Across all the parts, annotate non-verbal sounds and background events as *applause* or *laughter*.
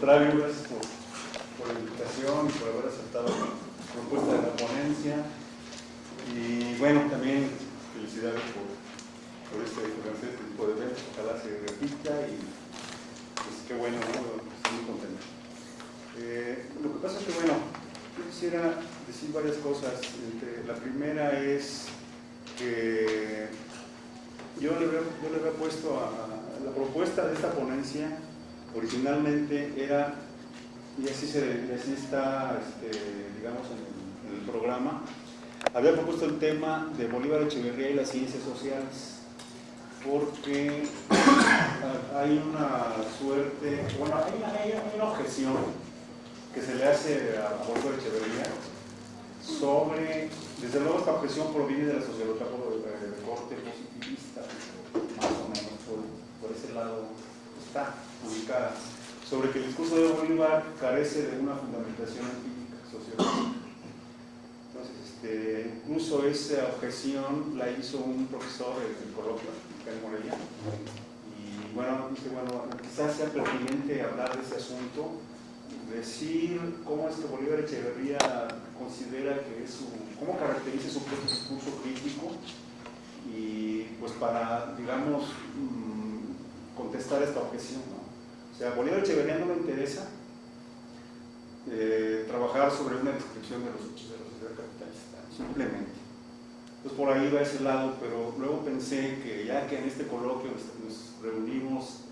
por, por la invitación y por haber aceptado la propuesta de la ponencia. Y bueno, también felicidades por, por este, este tipo de eventos, ojalá se repita y pues qué bueno, ¿no? estoy muy contento. Eh, lo que pasa es que bueno, yo quisiera decir varias cosas. la primera es que yo le había, yo le había puesto a, la propuesta de esta ponencia originalmente era, y así, se, está, este, digamos, en el, programa, había propuesto el tema de Bolívar Echeverría y las ciencias sociales, porque *coughs* hay una suerte, bueno, hay una, objeción que se le hace a Bolívar Echeverría sobre, desde luego esta objeción proviene de la sociología de corte positivista, más o menos por, ese lado está ubicada, sobre que el discurso de Bolívar carece de una fundamentación empírica sociológica. Entonces, este, incluso esa objeción la hizo un profesor en el coloquio, Miguel Morelia, y bueno, dice, bueno, quizás sea pertinente hablar de ese asunto decir cómo es que Bolívar Echeverría considera que es su, cómo caracteriza su propio discurso crítico y pues para, digamos, contestar esta objeción. O sea, Bolívar Echeverría no le interesa eh, trabajar sobre una descripción de los hechos de la sociedad capitalista, simplemente. Entonces por ahí va ese lado, pero luego pensé que ya que en este coloquio nos reunimos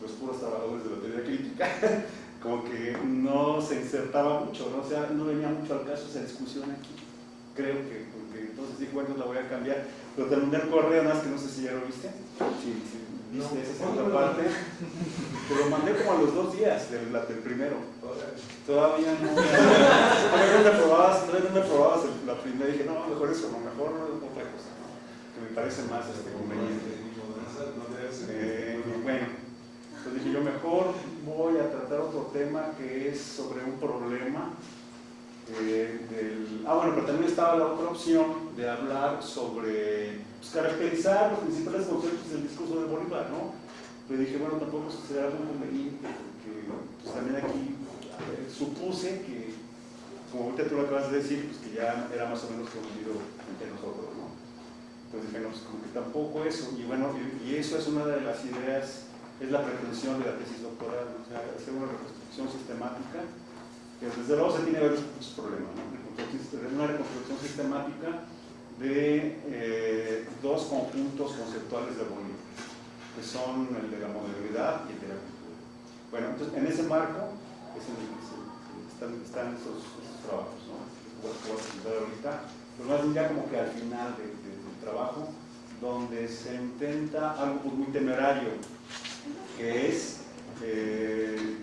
pues puros trabajadores de la teoría crítica, *laughs* como que no se insertaba mucho, ¿no? o sea, no venía mucho al caso esa discusión aquí. Creo que, porque entonces dije, bueno, la voy a cambiar. Pero terminé el correo, nada más que no sé si ya lo viste. Sí, sí, viste esa segunda parte. *laughs* Te lo mandé como a los dos días del, del primero. Todavía no. *laughs* Todavía no probabas, todavía no probabas la primera. Dije, no, mejor eso, no, mejor otra cosa, que me parece más este, conveniente. Eh, bueno. Entonces dije yo mejor voy a tratar otro tema que es sobre un problema Ah, bueno, pero también estaba la otra opción de hablar sobre pues, caracterizar los principales conceptos del discurso de Bolívar, ¿no? Pero dije, bueno, tampoco será algo conveniente, porque pues, también aquí supuse que, como ahorita tú lo acabas de decir, pues que ya era más o menos conocido entre nosotros, ¿no? Entonces dije, no, pues como que tampoco eso, y bueno, y eso es una de las ideas es la pretensión de la tesis doctoral, o sea, hacer una reconstrucción sistemática, que desde luego se tiene varios problemas, ¿no? una reconstrucción sistemática de eh, dos conjuntos conceptuales de Bolívar, que son el de la modernidad y el de la cultura. Bueno, entonces en ese marco es están esos, trabajos, ¿no? Voy a presentar ahorita, pero más bien ya como que al final del trabajo, donde se intenta algo pues, muy temerario, que es eh,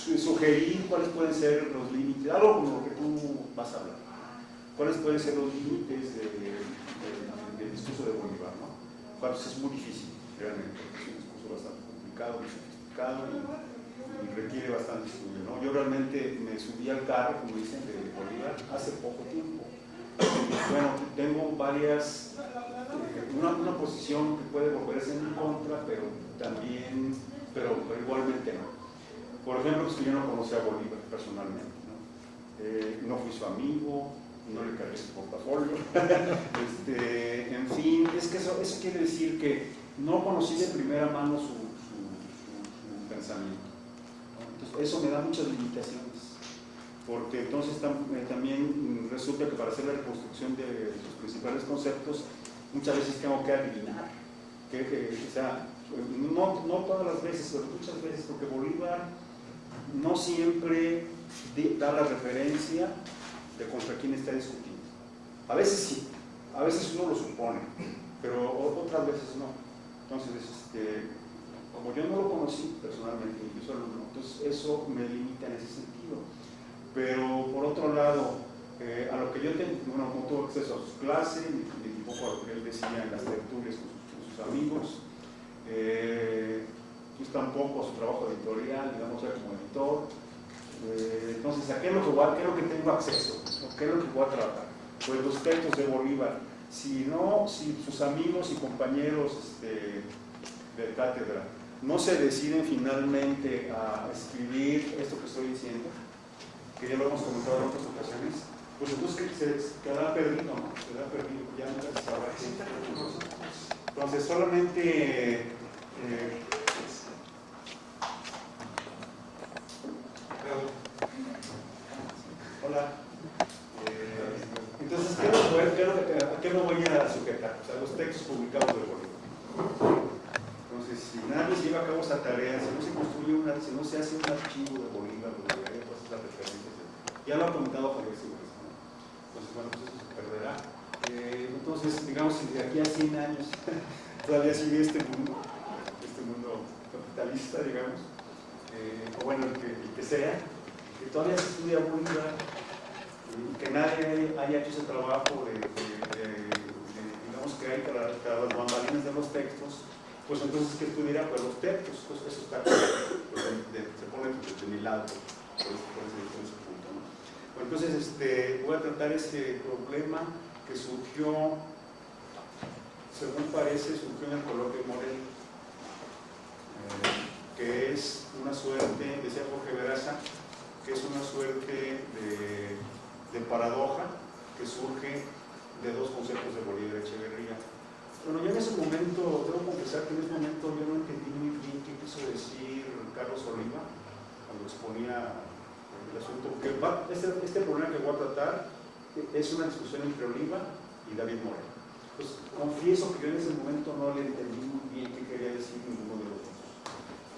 sugerir cuáles pueden ser los límites, algo como lo que tú vas a hablar, cuáles pueden ser los límites del discurso de Bolívar, ¿no? Pues es muy difícil, realmente, es un discurso bastante complicado, muy sofisticado y, requiere bastante estudio, ¿no? Yo realmente me subí al carro, como dicen, de Bolívar hace poco tiempo. Bueno, tengo varias, eh, una, una posición que puede volverse en mi contra, pero también, pero, igualmente no. Por ejemplo, es que yo no conocía a Bolívar personalmente, ¿no? Eh, no fui su amigo, no le cargué su portafolio, *laughs* este, en fin, es que eso, eso, quiere decir que no conocí de primera mano su, su, pensamiento. Entonces, eso me da muchas limitaciones, porque entonces eh, también resulta que para hacer la reconstrucción de sus principales conceptos, muchas veces tengo que adivinar, que, que o sea, no, no todas las veces, pero muchas veces, porque Bolívar no siempre da la referencia de contra quién está discutiendo. A veces sí, a veces uno lo supone, pero otras veces no. Entonces, este, como yo no lo conocí personalmente, yo solo entonces eso me limita en ese sentido. Pero por otro lado, eh, a lo que yo tengo, bueno, tuve acceso a sus clases, y, un poco a lo que él decía en las tertulias con sus amigos, eh, pues tampoco su trabajo editorial, digamos, como editor. Eh, entonces, ¿a qué es, lo que voy, ¿qué es lo que tengo acceso? ¿Qué es lo que voy a tratar? Pues los textos de Bolívar. Si no, si sus amigos y compañeros este, de cátedra no se deciden finalmente a escribir esto que estoy diciendo, que ya lo hemos comentado en otras ocasiones, pues entonces se quedará perdido, ¿no? Quedará perdido, ya no se sabrá Entonces solamente eh, Hola. Eh, entonces, ¿qué, ¿a qué me voy a sujetar? O sea, los textos publicados del Bolívar. Entonces, si nadie lleva a cabo esa tarea, si no se construye una, si no se hace un archivo de Bolívar, todas las referencias, ya lo ha comentado Javier Sigüenza, ¿no? Entonces, bueno, pues eso se perderá. Eh, entonces, digamos, si de aquí a 100 años *laughs* todavía sigue este mundo, este mundo capitalista, digamos, eh, o bueno, el que, el que sea, que todavía se estudia Bolívar y que nadie haya hecho ese trabajo de, digamos que hay para, las bambalinas de los textos, pues entonces que estudiara pues, los textos, pues eso está pues, se pone de, mi lado por, ese, punto. ¿no? Bueno, entonces este, voy a tratar este problema que surgió, según parece, surgió en el coloquio Morel, eh, que es una suerte, decía Jorge Veraza, que es una suerte de, paradoja que surge de dos conceptos de Bolívar Echeverría. Bueno, yo en ese momento, debo confesar que en ese momento yo no entendí muy bien qué quiso decir Carlos Oliva cuando exponía el asunto, porque este, este, problema que voy a tratar es una discusión entre Oliva y David Moreno. Pues confieso que yo en ese momento no le entendí muy bien qué quería decir dos.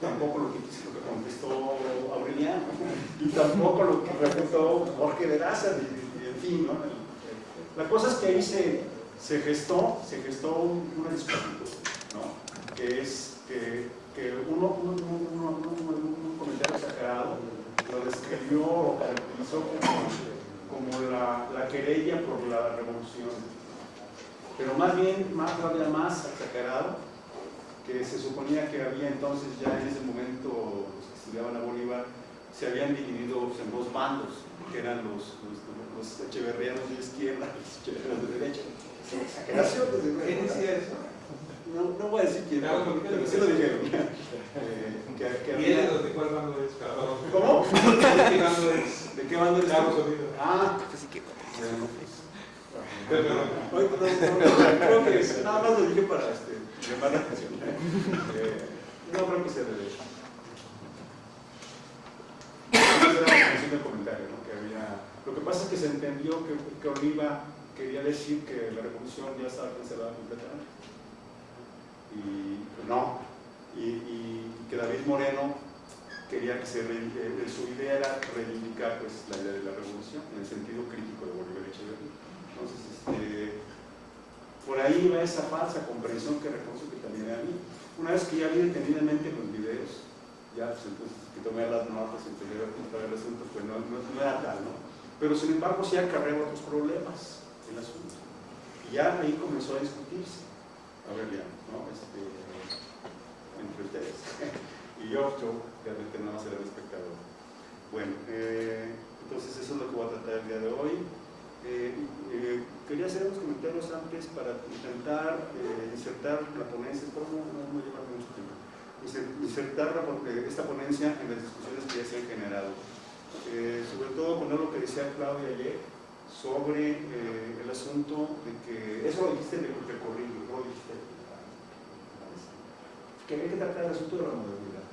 Tampoco lo que, lo que contestó Aureliano y tampoco lo que refutó Jorge de Daza, en fin, ¿no? La cosa es que ahí se, se gestó, se gestó una discusión, ¿no? que es que, que uno, uno, uno, un comentario exagerado lo describió o caracterizó como, como la, la, querella por la revolución. Pero más bien, más todavía más exagerado, que se suponía que había entonces ya en ese momento los que estudiaban a Bolívar se habían dividido en dos bandos, que eran los, los, echeverrianos de izquierda y los echeverrianos de derecha. ¿Quién decía eso? No, no voy a decir quién, pero sí lo dijeron. Eh, que, que había... ¿De cuál bando es? ¿Cómo? ¿De qué bando es? ¿De qué bando es? Ah, pero, creo que nada más lo dije para este, llamar la atención. Eh, no creo que sea de derecho comentario, ¿no? que había... Lo que pasa es que se entendió que, que Oliva quería decir que la revolución ya estaba cancelada completamente. Y pues no. Y, y, que David Moreno quería que se, eh, su idea era reivindicar pues, la idea de la revolución en el sentido crítico de Bolívar Echeverría. Entonces, este, por ahí va esa falsa comprensión que reconozco que también era a mí. Una vez que ya vi detenidamente los videos, ya pues entonces que tomé las notas y a el asunto, pues no, no, era tal, ¿no? Pero sin embargo sí acarreó otros problemas el asunto. Y ya ahí comenzó a discutirse. A ver, ya, ¿no? Este, entre ustedes. *laughs* y yo, yo realmente nada más era el espectador. Bueno, eh, entonces eso es lo que voy a tratar el día de hoy. Eh, eh, quería hacer unos comentarios antes para intentar insertar la ponencia, no, no, lleva mucho tiempo. Insertar esta ponencia en las discusiones que ya se han generado. Eh, sobre todo con lo que decía Claudia ayer sobre eh, el asunto de que, eso lo dijiste en el recorrido, lo dijiste, que había que tratar el asunto de la modernidad,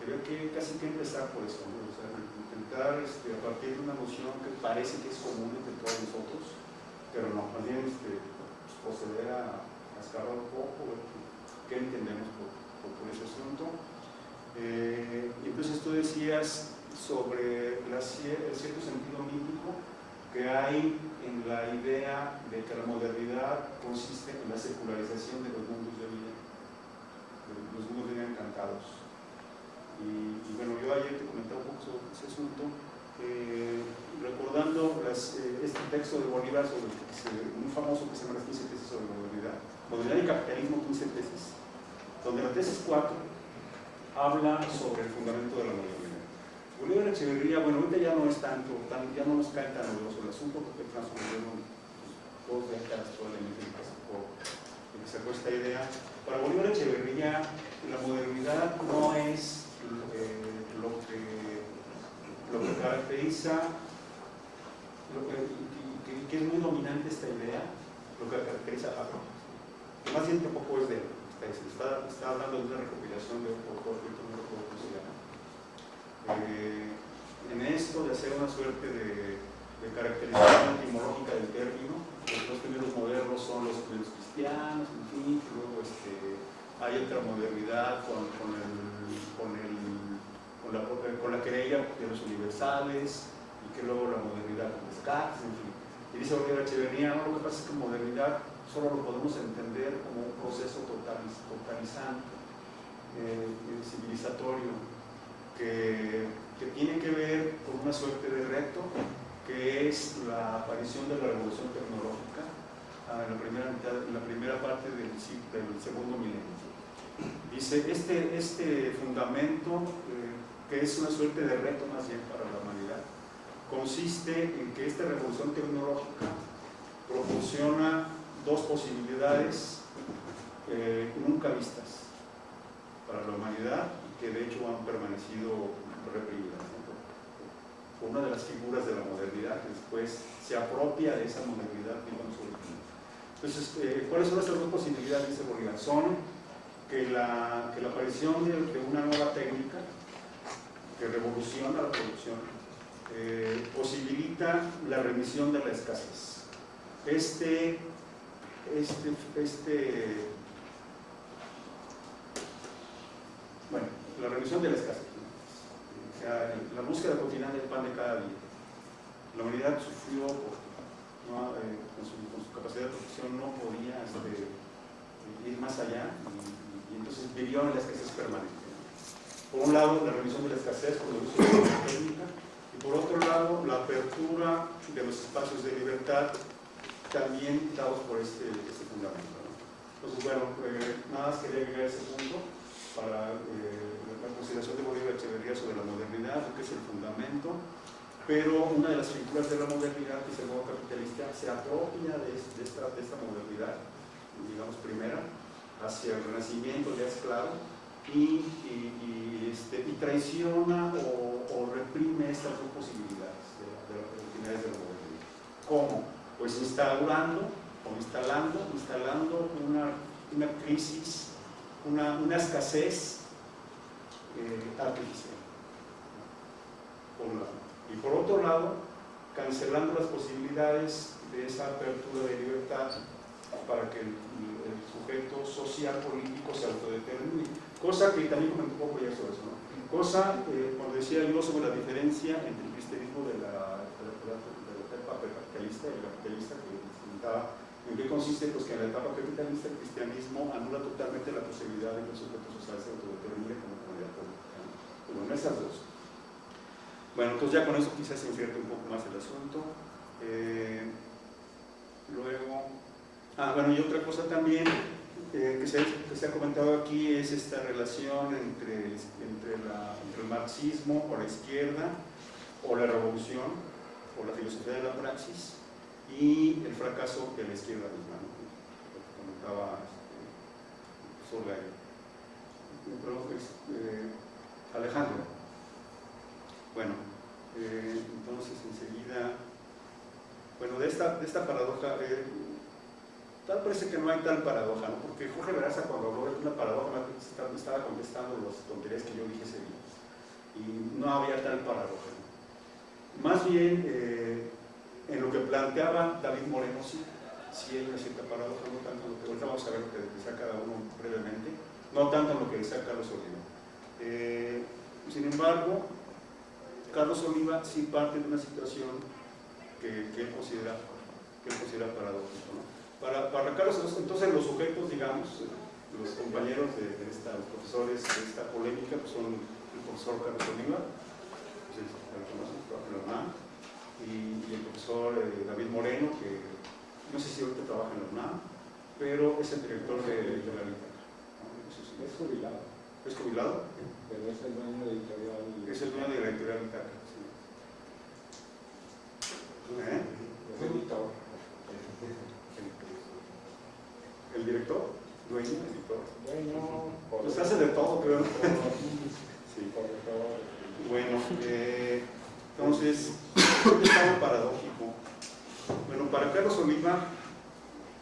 que había que casi que empezar por eso, o sea, intentar este, a partir de una noción que parece que es común entre todos nosotros, pero no, más bien este, pues, proceder a, a escalar un poco, qué entendemos por por ese asunto. Eh, y entonces tú decías sobre el cierto sentido mítico que hay en la idea de que la modernidad consiste en la secularización de los mundos de vida, los mundos de vida encantados. Y, bueno, yo ayer te comentaba un poco sobre ese asunto, eh, recordando las, eh, este texto de Bolívar, sobre famoso que se llama las 15 tesis sobre modernidad, modernidad y capitalismo 15 tesis, donde la tesis 4 habla sobre el fundamento de la modernidad. Bolívar Echeverría, bueno, ahorita ya no es tanto, ya no nos cae tan novedoso el asunto porque transcurrieron pues, dos décadas probablemente en que sacó esta idea. Para Bolívar Echeverría, la modernidad no es eh, lo que caracteriza, lo que, que, que es muy dominante esta idea, lo que caracteriza a que más bien tampoco es de él, está, está, hablando de una recopilación de un autor que no recuerdo cómo. Eh, en esto de hacer una suerte de, caracterización etimológica del término, los primeros modernos son los primeros cristianos, en fin, luego este, hay otra modernidad con, el, con, la, con la querella de los universales y que luego la modernidad con Descartes, en fin. Y dice Oliver Echeverría, no, lo que pasa es que modernidad solo lo podemos entender como un proceso totaliz, totalizante, eh, civilizatorio, que, que tiene que ver con una suerte de reto, que es la aparición de la revolución tecnológica en la primera, mitad, en la primera parte del, del segundo milenio. Dice, este, este fundamento, eh, que es una suerte de reto más bien para la humanidad, consiste en que esta revolución tecnológica proporciona dos posibilidades eh, nunca vistas para la humanidad y que de hecho han permanecido reprimidas. ¿no? Una de las figuras de la modernidad que después se apropia de esa modernidad digamos, Entonces, eh, ¿cuáles son estas dos posibilidades? Dice Bolívar. Son que la, que la aparición de, de, una nueva técnica que revoluciona la producción eh, posibilita la remisión de la escasez. Este, este, este, bueno, la remisión de la escasez, o sea, la búsqueda cotidiana del pan de cada día. La humanidad sufrió, ¿no? eh, con, su, capacidad de producción no podía este, ir más allá entonces vivió en la escasez permanente. Por un lado, la revisión de la escasez con el uso de la técnica, y por otro lado, la apertura de los espacios de libertad, también dados por este, este fundamento. Entonces, bueno, eh, nada más quería llegar a ese punto para eh, la consideración de Bolívar Echeverría sobre la modernidad, lo que es el fundamento, pero una de las figuras de la modernidad, que es el modo capitalista, se apropia de, de, esta, de esta modernidad, digamos, primera, hacia el renacimiento, ya es claro, y, y, este, traiciona o, reprime estas dos posibilidades de, de las oportunidades de la modernidad. ¿Cómo? Pues instaurando o instalando, instalando una, una crisis, una, una escasez eh, artificial. Por un lado. Y por otro lado, cancelando las posibilidades de esa apertura de libertad para que el, el sujeto social político se autodetermine. Cosa que también comentó un poco ya sobre eso, ¿no? Cosa, eh, decía yo, sobre la diferencia entre el cristianismo de la, la, la etapa capitalista y el capitalista que presentaba ¿En qué consiste? Pues que en la etapa capitalista el cristianismo anula totalmente la posibilidad de que el sujeto social se autodetermine como comunidad política. ¿no? Bueno, esas dos. Bueno, entonces ya con eso quizás se invierte un poco más el asunto. Eh, luego, Ah, bueno, y otra cosa también eh, que, se, ha comentado aquí es esta relación entre, entre, el marxismo o la izquierda, o la revolución, o la filosofía de la praxis, y el fracaso de la izquierda misma, lo que comentaba eh, Alejandro. Bueno, eh, entonces enseguida, bueno, de esta, de esta paradoja, eh, Tal parece que no hay tal paradoja, ¿no? porque Jorge Veraza cuando habló de una paradoja estaba contestando las tonterías que yo dije ese día. Y no había tal paradoja. Más bien, eh, en lo que planteaba David Moreno, sí, sí hay una cierta paradoja, no tanto en lo que ahorita vamos a ver lo que decía cada uno brevemente, no tanto en lo que decía Carlos Oliva. Eh, sin embargo, Carlos Oliva sí parte de una situación que, él considera, que él considera. ¿no? Para, para Carlos, entonces los sujetos, digamos, los compañeros de, de esta, los profesores de esta polémica, pues son el profesor Carlos Oliva, pues el, el, UNAM, y, y, el profesor eh, David Moreno, que no sé si ahorita trabaja en la UNAM, pero es el director de, de la biblioteca. Es jubilado. ¿Es jubilado? Pero es el dueño de editorial. Es el dueño de la editorial Bitácora, sí. ¿Eh? dueños y todo. Dueño, pues hace *laughs* todo, Bueno, eh, entonces, es algo paradójico. Bueno, para Carlos Oliva,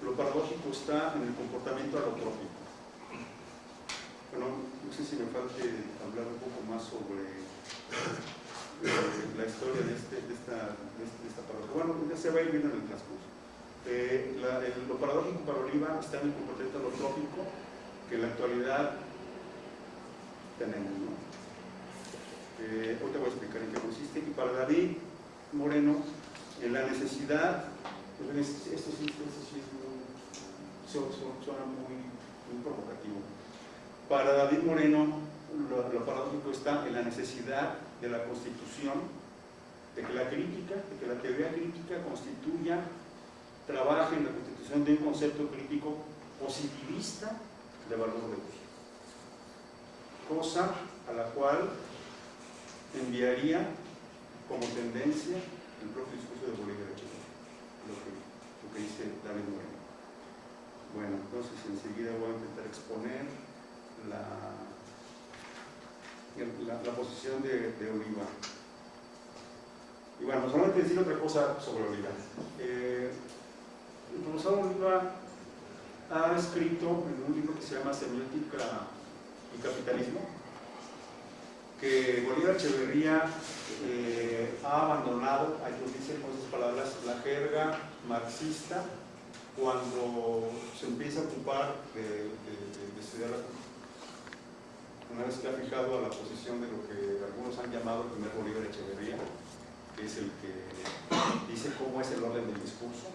lo paradójico está en el comportamiento alotrópico. Bueno, no sé si me falte hablar un poco más sobre eh, la historia de, este, esta, de esta, de Bueno, ya se va a ir viendo en el transcurso. Eh, el, lo paradójico para Oliva está en el comportamiento alotrópico que en la actualidad tenemos. Eh, hoy te voy a explicar en qué consiste. Y para David Moreno, en la necesidad, pues, esto sí, esto sí es muy, suena muy, muy provocativo. Para David Moreno, lo, lo, paradójico está en la necesidad de la constitución, de que la crítica, de que la teoría crítica constituya, trabaje en la constitución de un concepto crítico positivista de valor uso. Cosa a la cual enviaría como tendencia el propio discurso de Bolívar lo que, dice David Moreno. Bueno, entonces enseguida voy a intentar exponer la, la, posición de, de. Y bueno, solamente decir otra cosa sobre Oliva. Eh, el profesor ha escrito en un libro que se llama Semiótica y Capitalismo, que Bolívar Echeverría eh, ha abandonado, hay quien dice con esas palabras, la jerga marxista cuando se empieza a ocupar de, de, de estudiar la. Una vez que ha fijado a la posición de lo que algunos han llamado el primer Bolívar Echeverría, que es el que dice cómo es el orden del discurso,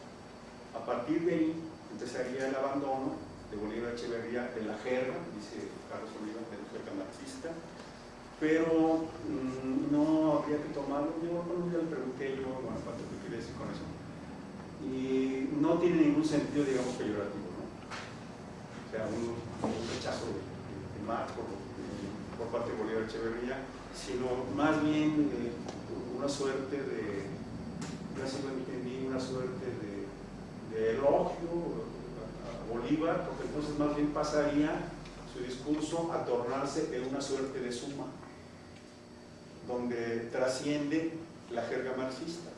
a partir de ahí empezaría el abandono de Bolívar Echeverría de la jerga, dice Carlos Oliva, de la jerga marxista, pero mmm, no habría que tomarlo, yo un día le pregunté yo, bueno, ¿cuánto te quiere decir con eso? Y no tiene ningún sentido, digamos, peyorativo, ¿no? O sea, un, rechazo de, de, por, parte de Bolívar Echeverría, sino más bien eh, una suerte de, entendí, una suerte de de elogio a Bolívar, porque entonces más bien pasaría su discurso a tornarse en una suerte de suma, donde trasciende la jerga marxista.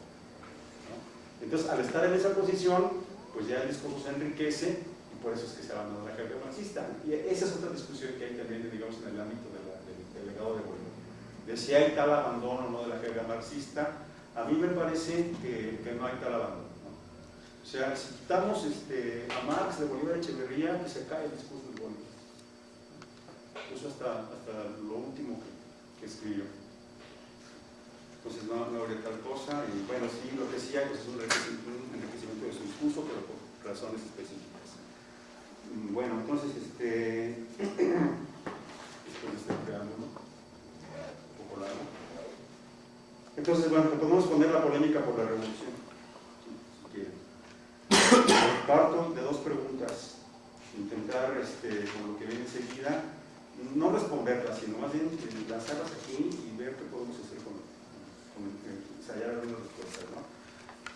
Entonces, al estar en esa posición, pues ya el discurso se enriquece y por eso es que se abandona la jerga marxista. Y esa es otra discusión que hay también, digamos, en el ámbito del, legado de Bolívar. De si hay tal abandono o no de la jerga marxista, a mí me parece que no hay tal abandono. O sea, si quitamos este, a Marx de Bolívar Echeverría, pues se cae el discurso de Bolívar. Eso hasta, hasta lo último que, que escribió. Entonces no, no habría tal cosa, y bueno, sí, lo que hay pues, es un enriquecimiento de su discurso, pero por razones específicas. Bueno, entonces, este, después de este preámbulo, un poco largo. Entonces, bueno, podemos poner la polémica por la revolución, parto de dos preguntas, intentar, este, con lo que viene enseguida, no responderlas, sino más bien lanzarlas aquí y ver qué podemos hacer con, con ensayar algunas respuestas.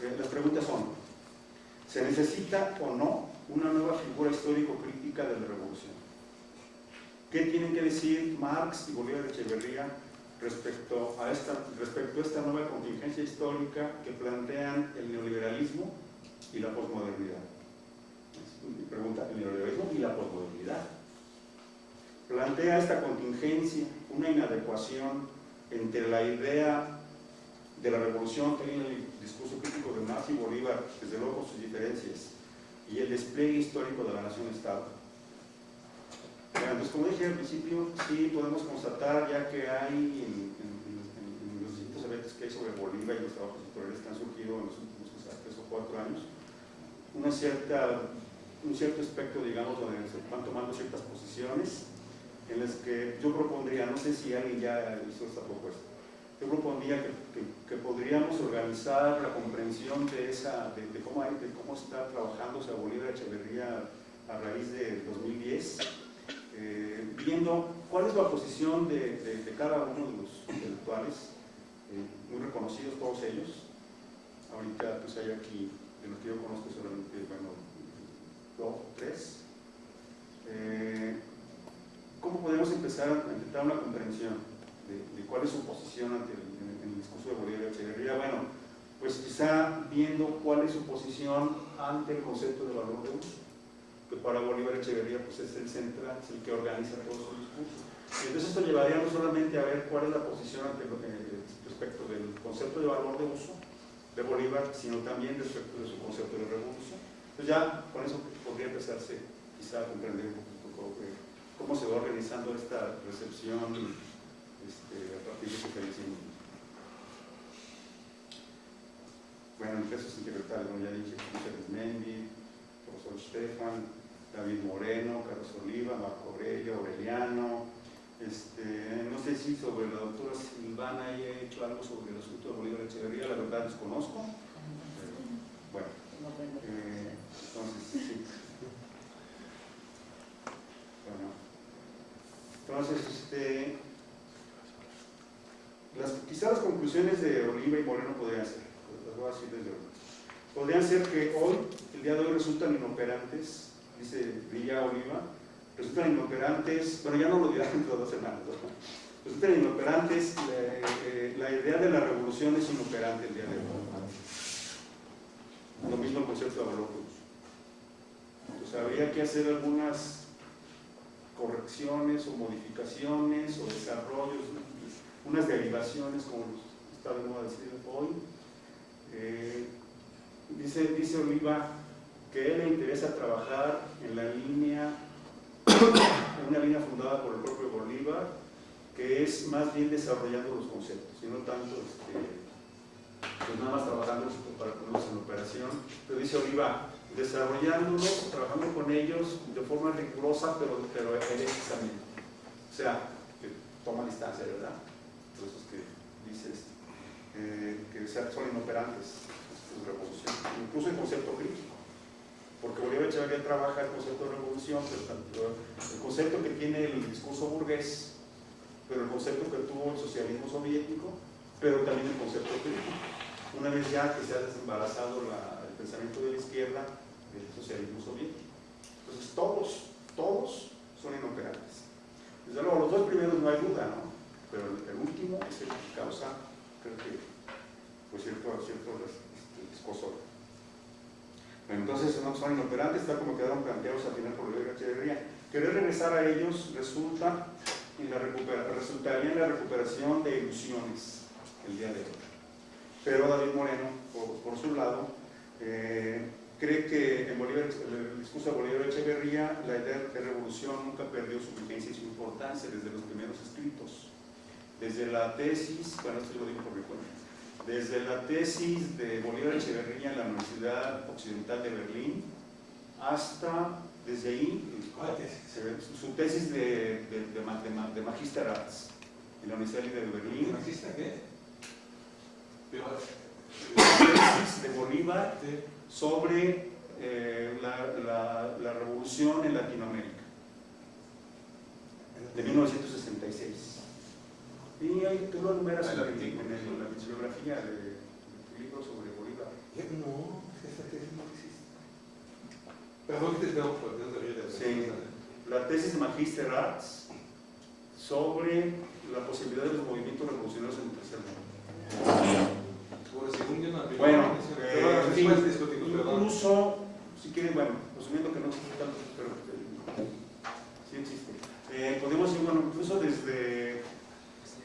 Eh, las preguntas son, ¿se necesita o no una nueva figura histórico-crítica de la revolución? ¿Qué tienen que decir Marx y Bolívar Echeverría respecto a, esta, respecto a esta nueva contingencia histórica que plantean el neoliberalismo y la posmodernidad? pregunta el neoliberalismo y la posmodernidad. Plantea esta contingencia, una inadecuación entre la idea de la revolución que hay en el discurso crítico de Marx y Bolívar, desde luego sus diferencias, y el despliegue histórico de la nación-estado. Entonces, como dije al principio, sí podemos constatar, ya que hay en, los distintos eventos que hay sobre Bolívar y los trabajos historiales que han surgido en los últimos tres o cuatro años, una cierta un cierto espectro, digamos, donde se van tomando ciertas posiciones en las que yo propondría, no sé si alguien ya hizo esta propuesta, yo propondría que, que, podríamos organizar la comprensión de, esa, de, cómo hay, de cómo está trabajándose a Bolívar Echeverría a raíz de 2010, eh, viendo cuál es la posición de, de, de cada uno de los intelectuales, eh, muy reconocidos todos ellos. Ahorita pues hay aquí, de los que yo conozco solamente, bueno, dos, tres. Eh, ¿Cómo podemos empezar a intentar una comprensión de, cuál es su posición ante el, discurso de Bolívar Echeverría? Bueno, pues quizá viendo cuál es su posición ante el concepto de valor de uso, que para Bolívar Echeverría pues, es el central, es el que organiza todo su discurso. Y entonces esto llevaría no solamente a ver cuál es la posición ante lo que- respecto del concepto de valor de uso de Bolívar, sino también respecto de su concepto de revolución. Entonces ya con eso podría empezarse quizá a comprender un poquito cómo, se va organizando esta recepción este, a partir de que decimos. Bueno, en pesos integrales, como ya dije, José Mendy, profesor Stefan, David Moreno, Carlos Oliva, Marco Aurelio, Aureliano, este, no sé si sobre la doctora Silvana haya hecho algo sobre el asunto de Bolívar Echeverría, la verdad desconozco. bueno, entonces sí. Bueno, entonces, este, las, quizás las conclusiones de Oliva y Moreno podrían ser, las voy a decir desde ahora. Podrían ser que hoy, el día de hoy, resultan inoperantes, dice Villa Oliva, resultan inoperantes, bueno, ya no lo dirán dentro de dos semanas, ¿no? resultan inoperantes, eh, la idea de la revolución es inoperante el día de hoy. Lo mismo el concepto de cruz. Entonces habría que hacer algunas correcciones o modificaciones o desarrollos, unas derivaciones, como está de moda decir hoy. Eh, dice, dice Oliva que a él le interesa trabajar en la línea, una línea fundada por el propio Bolívar, que es más bien desarrollando los conceptos, y no tanto este, pues nada más trabajando para ponerlos en operación. Pero dice Oliva, desarrollándolos, trabajando con ellos de forma rigurosa, pero, pero heréticamente. O sea, que toma distancia, ¿verdad? Por eso es que dice esto, eh, que son inoperantes sus revoluciones, incluso el concepto crítico. Porque Bolívar Echeverría trabaja el concepto de revolución, el concepto que tiene el discurso burgués, pero el concepto que tuvo el socialismo soviético, pero también el concepto crítico. Una vez ya que se ha desembarazado el pensamiento de la izquierda del socialismo soviético. Entonces todos, todos son inoperantes. Desde luego, los dos primeros no hay duda, ¿no? Pero el, último es el que causa, creo que, pues cierto, cierto este. Entonces no son inoperantes, tal como quedaron planteados al final por Bolívar Echeverría. Querer regresar a ellos resulta en la resultaría en la recuperación de ilusiones el día de hoy. Pero David Moreno, por, su lado, eh, cree que en Bolívar, el discurso de Bolívar Echeverría, la idea de revolución nunca perdió su vigencia y su importancia desde los primeros escritos. Desde la tesis, bueno, esto lo digo por mi cuenta, desde la tesis de Bolívar Echeverría en la Universidad Occidental de Berlín, hasta, desde ahí, eh, su tesis de, de, de, ma- de ma- de Magister Arts en la Universidad de Berlín, ¿Marxista qué? Pero, tesis de Bolívar sobre eh, la, la- la revolución en Latinoamérica, de 1966. Y ahí tú lo enumeras Ah, en, la bibliografía de, de tu libro sobre Bolívar. No, esa tesis no existe. Perdón que te tengo por Dios Sí. La tesis de Magister Arts sobre la posibilidad de los movimientos revolucionarios en el tercer mundo. Bueno, eh, en fin, incluso, si quieren, bueno, asumiendo que no existe tanto, pero eh, sí existe. Eh, podemos ir, bueno, incluso desde,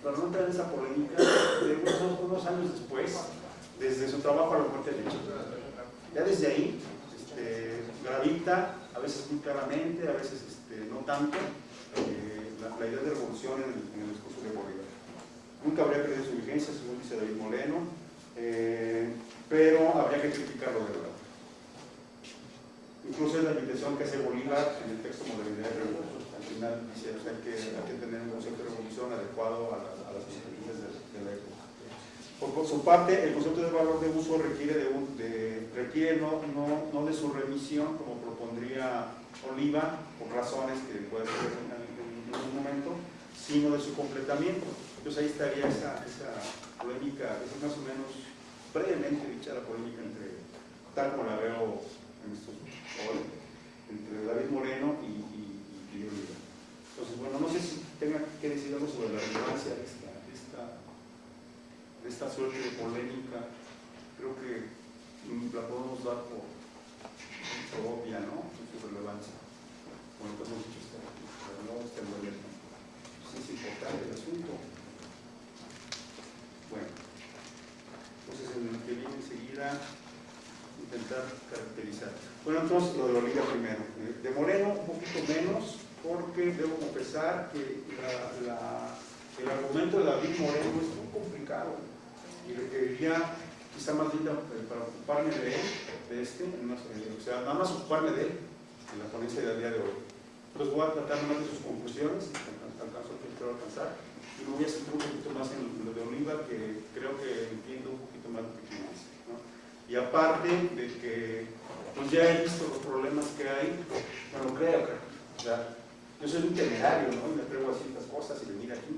para no entrar en esa polémica, de unos, años después, desde su trabajo a la muerte de Chile. Ya desde ahí, este, gravita, a veces muy claramente, a veces este, no tanto, eh, la, idea de revolución en el, en el discurso de Bolívar. Nunca habría perdido su vigencia, según dice David Moreno, eh, pero habría que criticarlo de verdad. Incluso es la invitación que hace Bolívar en el texto Modernidad y Revolución. Al final dice que hay que tener un concepto de revolución adecuado a, la- a las circunstancias de, de la época. Por, por su parte, el concepto de valor de uso requiere, de requiere no, no, no de su remisión, como propondría Oliva, por razones que puede ser en, un momento, sino de su completamiento. Entonces ahí estaría esa, esa polémica, esa es más o menos brevemente dicha la polémica entre, tal como la veo en estos hoy, entre David Moreno y, y, y Oliva. Entonces, bueno, no sé si tenga que decir algo sobre la relevancia de esta, de esta, suerte de polémica. Creo que la podemos dar por, obvia, ¿no? Su relevancia. Como pues hemos dicho, pero no en el Sí es importante el asunto. Bueno, entonces en el que viene enseguida intentar caracterizar. Bueno, entonces lo de Olivia primero. De Moreno un poquito menos, porque debo confesar que el argumento de David Moreno es muy complicado y requeriría quizá más bien eh, para ocuparme de él, de este, eh, o sea, nada más ocuparme de él en la ponencia del día de hoy. Entonces voy a tratar más de sus conclusiones, caso que quiero alcanzar, y me voy a centrar un poquito más en lo de Oliva, que creo que entiendo un poquito más de que. ¿no? Y aparte de que pues ya he visto los problemas que hay, bueno, creo que, o sea, yo soy un temerario, ¿no? Y me atrevo a ciertas cosas y venir aquí.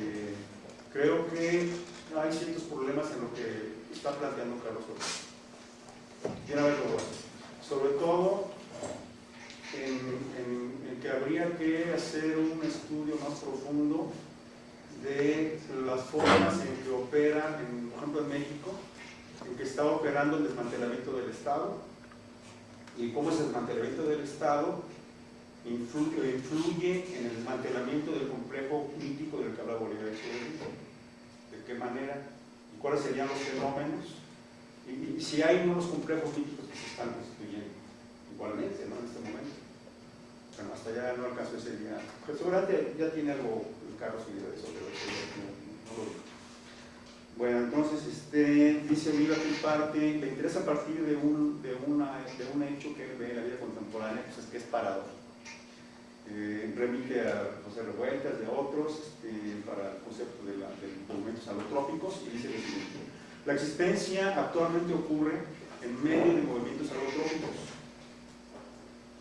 Eh, creo que hay ciertos problemas en lo que está planteando Carlos Ortiz. Tiene a ver con eso. Sobre todo en, en- que habría que hacer un estudio más profundo de las formas en que opera, por ejemplo en México, en que está operando el desmantelamiento del Estado y cómo ese desmantelamiento del Estado influye, en el desmantelamiento del complejo mítico del que habla Bolívar Echeverría. ¿De qué manera? ¿Y cuáles serían los fenómenos? Y, si hay nuevos complejos míticos que se están constituyendo, igualmente, ¿no? En este momento. Bueno, hasta allá no alcanzó ese día. Pero seguramente ya tiene algo Carlos y de eso, pero no, lo digo. Bueno, entonces, este, dice Oliva que en parte le interesa partir de un, de, una, de un hecho que él ve en la vida contemporánea, pues es que es paradójico. Eh, remite a José Revueltas, de otros, este, para el concepto de, la, de monumentos alotrópicos, y dice lo siguiente. La existencia actualmente ocurre en medio de movimientos alotrópicos,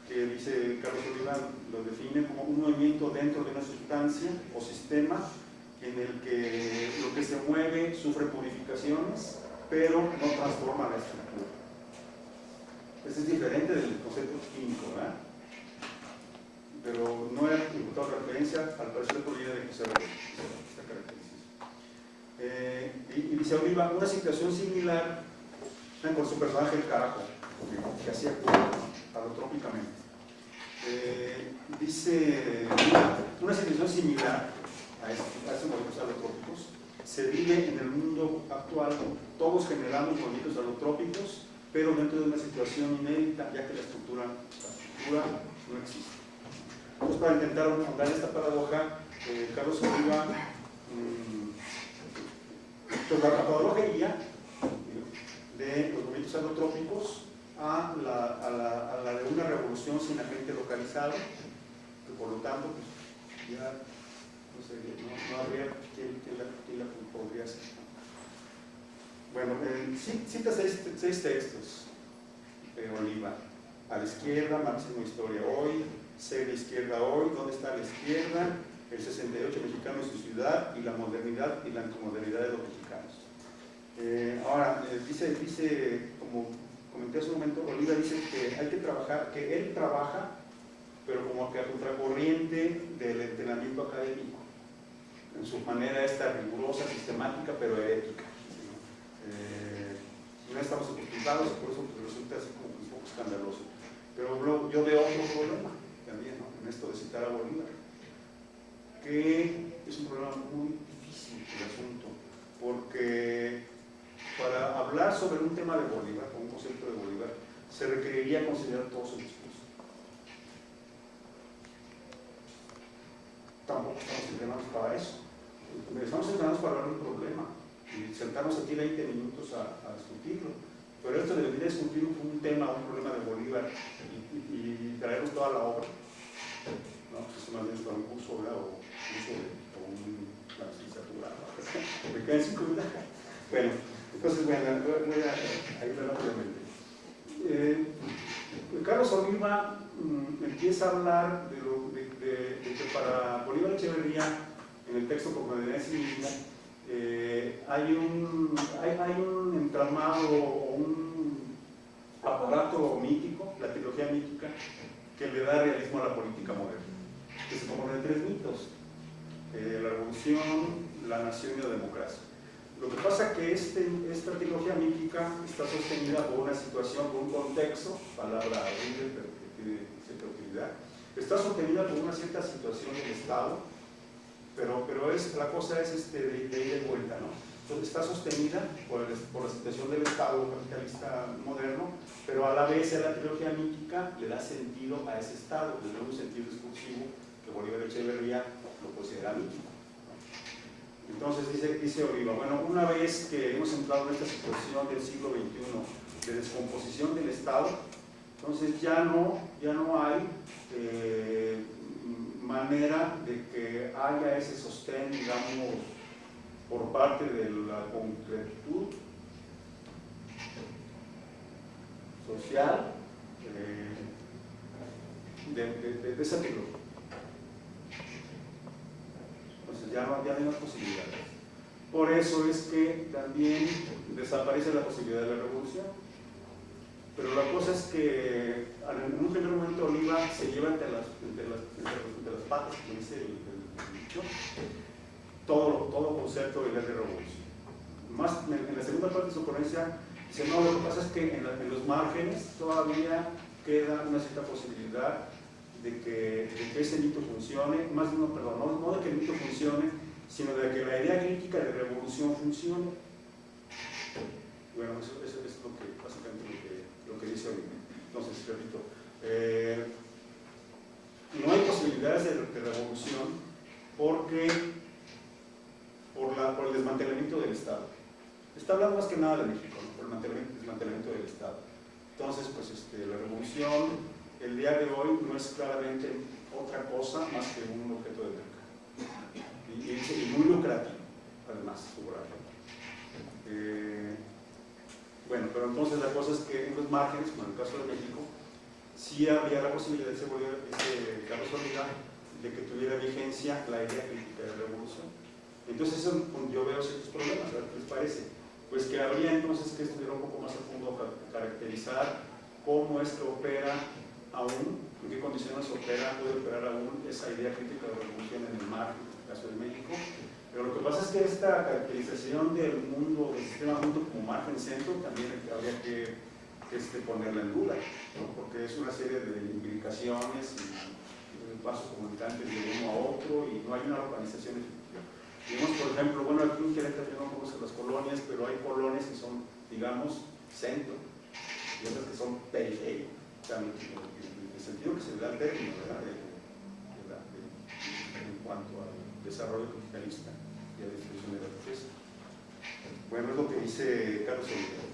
que dice Carlos Oliva, lo define como un movimiento dentro de una sustancia o sistema en el que lo que se mueve sufre purificaciones, pero no transforma la estructura. Este es diferente del concepto químico, ¿verdad? Pero no he encontrado referencia al parecer línea de José esta característica. Eh, y, dice Oliva, una situación similar con su personaje el carajo, que, hacía alotrópicamente. Eh, dice una situación similar a estos movimientos alotrópicos se vive en el mundo actual, todos generamos movimientos alotrópicos, pero dentro de una situación inédita, ya que la estructura, la estructura no existe. Entonces, para intentar ahondar esta paradoja, Carlos Oliva, mmm, pues la paradoja de los movimientos alotrópicos a la, de una revolución sin agente localizado, que por lo tanto pues, ya no, sé, no, no habría quién, la, quién, la, podría hacer. Bueno, eh, cita seis, seis, textos de Oliva. A la izquierda, máximo historia hoy, ser de izquierda hoy, ¿dónde está la izquierda? El 68 mexicano y su ciudad, y la modernidad y la antimodernidad de los mexicanos. Eh, ahora, eh, dice, dice, como comenté hace un momento, Oliva dice que hay que trabajar, que él trabaja, pero como que a contracorriente del entrenamiento académico, en su manera esta rigurosa, sistemática, pero herética. Eh, no estamos acostumbrados por eso pues, resulta así como un poco escandaloso. Pero yo veo otro problema también en esto de citar a Bolívar, que es un problema muy difícil el asunto, porque para hablar sobre un tema de Bolívar, con un concepto de Bolívar, se requeriría considerar todo su discurso. Tampoco estamos entrenados para eso. Estamos entrenados para hablar de un problema y sentarnos aquí 20 minutos a, discutirlo. Pero esto de venir a discutir un, tema, un problema de Bolívar y, y, y traernos toda la obra, ¿no? Pues eso más bien para un curso, ¿verdad? O, curso de, o una licenciatura, ¿no? *laughs* Me quedan cinco minutos. Bueno, entonces, bueno, voy a, ir rápidamente. Eh, Carlos Oliva mmm, empieza a hablar de, lo, de, de, de, que para Bolívar Echeverría, en el texto como de sí mismo, eh, hay, un, hay, hay, un entramado o un aparato mítico, la trilogía mítica, que le da realismo a la política moderna, que se compone de tres mitos, eh, la revolución, la nación y la democracia. Lo que pasa es que este, esta trilogía mítica está sostenida por una situación, por un contexto, palabra horrible pero que tiene cierta utilidad, está sostenida por una cierta situación del Estado, pero, pero es, la cosa es este, de, de ida y vuelta, ¿no? Entonces está sostenida por, la situación del Estado capitalista moderno, pero a la vez la trilogía mítica le da sentido a ese Estado, le da un sentido discursivo que Bolívar Echeverría lo considera mítico. Entonces dice, dice Oliva, bueno, una vez que hemos entrado en esta situación del siglo XXI de descomposición del Estado, entonces ya no, ya no hay eh, manera de que haya ese sostén, digamos, por parte de la concretud social eh, de, de- de- esa trilogía. Entonces ya no, ya hay más posibilidades. Por eso es que también desaparece la posibilidad de la revolución. Pero la cosa es que en un primer momento Oliva se lleva entre las, entre las, entre las- patas, como dice el dicho, todo, todo concepto de de revolución. Más en, la segunda parte de su ponencia dice, no, lo que pasa es que en, la- en los márgenes todavía queda una cierta posibilidad de que, de que ese mito funcione, más no, perdón, no, no de que el mito funcione, sino de que la idea crítica de revolución funcione. Bueno, eso, eso es lo que, básicamente lo que, lo que dice Oliver. Entonces, repito, eh, no hay posibilidades de, de revolución porque por, la, por el desmantelamiento del Estado. Está hablando más que nada de México, ¿no? por el desmantelamiento del Estado. Entonces, pues este, la revolución el día de hoy no es claramente otra cosa más que un objeto de mercado. Y, y- muy lucrativo, además, subrayo. Eh, bueno, pero entonces la cosa es que en los márgenes, como en el caso de México, sí habría la posibilidad, Carlos Oliva, de que tuviera vigencia la idea crítica de revolución. Entonces yo veo ciertos problemas, ¿verdad? ¿qué les parece? Pues que habría entonces que estudiar un poco más a fondo, ca- caracterizar cómo es que opera aún, en qué condiciones opera, puede operar aún esa idea crítica de revolución en el margen, en el caso de México. Pero lo que pasa es que esta caracterización del mundo, del sistema mundo como margen centro, también habría que, este, ponerla en duda, porque es una serie de imbricaciones y, y pasos comunicantes de uno a otro y no hay una organización efectiva. Vimos, por ejemplo, bueno, aquí en Querétaro yo no conozco las colonias, pero hay colonias que son, digamos, centro y otras que son periferia, o sea, en, el sentido que se le da el término, ¿verdad? De- de la- de- en cuanto al desarrollo capitalista y a la distribución de la riqueza. Bueno, es lo que dice Carlos Oliveira.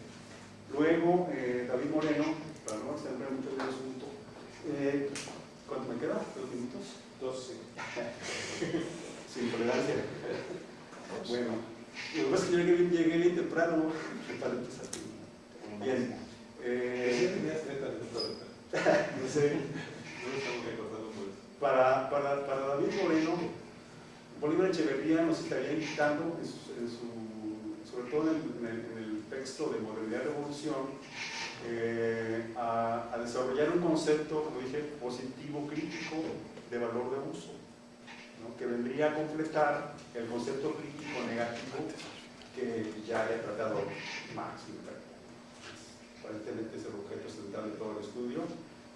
Luego, eh, David Moreno, para no extender mucho el asunto, eh, ¿cuánto me queda? ¿Dos minutos? 12. *laughs* Sin tolerancia. Bueno, lo que pasa es que yo llegué bien, llegué bien temprano, ¿qué tal empezaste? Bien. Eh, tenías 30 minutos ahorita. no sé, No lo estamos recordando por eso. para, para, para David Moreno, Bolívar Echeverría nos estaría invitando, en su, en su- sobre todo en el, en el- en el texto de Modernidad y Revolución, eh, a, a desarrollar un concepto, como dije, positivo crítico de valor de uso, que vendría a completar el concepto crítico negativo que ya haya tratado Marx. Aparentemente es el objeto central de todo el estudio,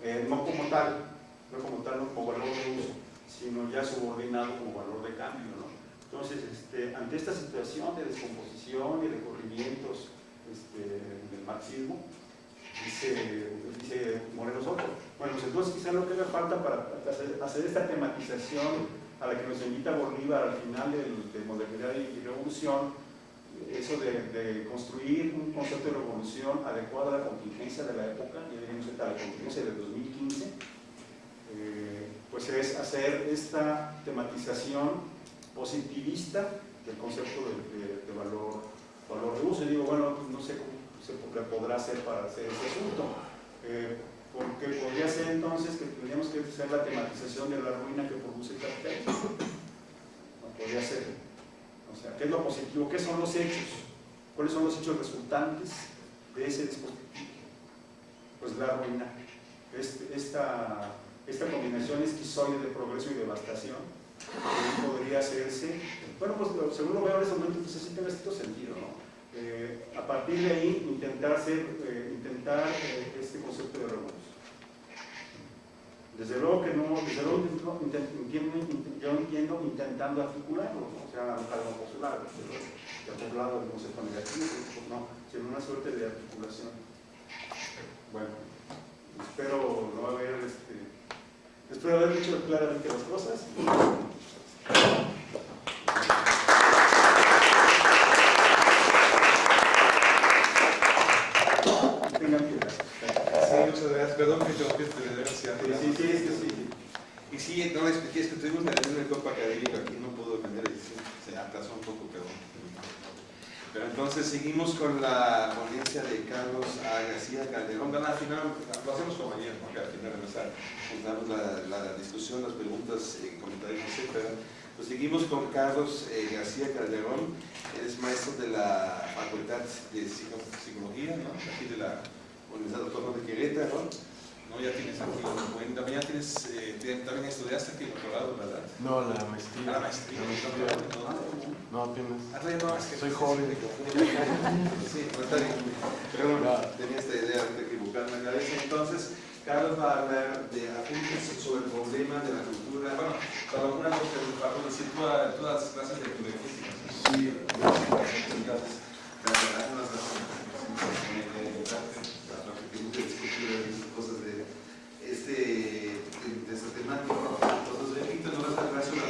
eh, no como tal, no como tal, no como valor de uso, sino ya subordinado como valor de cambio. ¿no? Entonces, este, ante esta situación de descomposición y de corrimientos este, del marxismo, dice, Moreno Soto, bueno, pues entonces quizá lo que haga falta para hacer esta tematización a la que nos invita Bolívar al final del- de modernidad y revolución, eso de, de construir un concepto de revolución adecuado a la contingencia de la época, ya diríamos a la contingencia del 2015, eh, pues es hacer esta tematización positivista del concepto de, de- de valor, valor de uso. Y digo, bueno, no sé cómo se podrá hacer para hacer ese asunto. Eh, porque podría ser entonces que tendríamos que hacer la tematización de la ruina que produce el capitalismo. No podría ser. O sea, ¿qué es lo positivo? ¿Qué son los hechos? ¿Cuáles son los hechos resultantes de ese dispositivo? Pues la ruina. Este- esta, esta combinación esquizoide de progreso y devastación podría hacerse bueno, pues según lo veo en ese momento, pues sí tiene cierto sentido, ¿no? Eh, a partir de ahí, intentar hacer, eh, intentar eh, este concepto de reuniones. Desde luego que no, desde luego yo entiendo intentando articularlo, ¿no? o sea, algo popular, pero ya por un lado el concepto negativo, pues no, sino una suerte de articulación. Bueno, espero no haber, este, espero haber dicho claramente las cosas. Tengan piedad. Sí, muchas gracias. Perdón que te que te dé Sí, sí, sí, es que sí. Y sí, no le expliqué, es que tuvimos la reunión del Copa Académico, aquí no pudo vender y sí, se atrasó un poco, pero... Pero entonces seguimos con la ponencia de Carlos A. García Calderón. Al final, lo hacemos como ayer, ¿no? que al final juntamos la, la discusión, las preguntas, eh, comentarios, etc. Pues seguimos con Carlos eh, García Calderón, es maestro de la Facultad de Psico- Psicología, ¿no? aquí de la Universidad Autónoma de Querétaro. ¿No? Ya tienes aquí los documentos, también, ya tienes, eh, también estudiaste aquí el doctorado, ¿verdad? No, la Ah, maestría. la maestría, La maestría. ¿no? No, apenas. Ah, todavía no, es que- Soy joven. Sí, no está bien. Pero bueno, tenía esta idea de equivocarme en la cabeza. Entonces, Carlos va a hablar de apuntes sobre el problema de la cultura. Bueno, para algunas cosas, para decir todas, todas las clases de lingüística. Sí, entonces, algunas de las cosas de este, de esta temática. Entonces, repito, no va a hablar sobre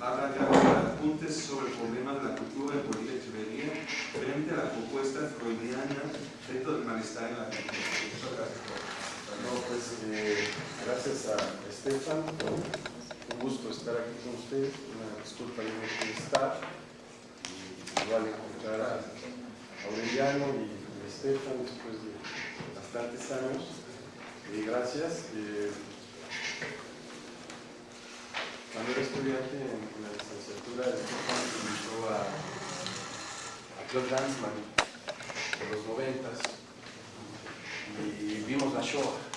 habla de apuntes sobre el problema de la cultura en Bolivia y Echeverría frente a la propuesta freudiana del malestar en la pues eh, gracias a Estefan. Un gusto estar aquí con ustedes. Una disculpa de no estar. Igual encontrar a Aureliano y a Estefan después de bastantes años. Y gracias. Eh, cuando era estudiante en, la licenciatura, Estefan invitó a, a Claude Lanzmann de los noventas y vimos la Shoah.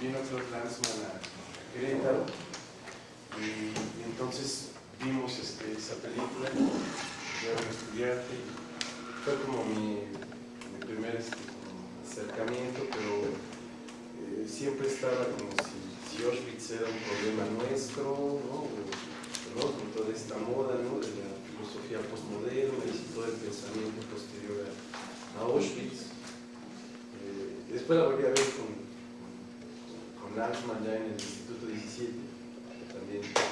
Vino Claude Lanzmann a Querétaro y, y entonces vimos este, esa película, yo era estudiante y fue como mi, primer este, acercamiento, pero eh, siempre estaba como si, si Auschwitz era un problema nuestro, ¿no? ¿no? con toda esta moda ¿no? de la filosofía postmoderna y todo el pensamiento posterior a, a Auschwitz. Eh, después la volví a ver con, con, ya en el Instituto 17, que también pues,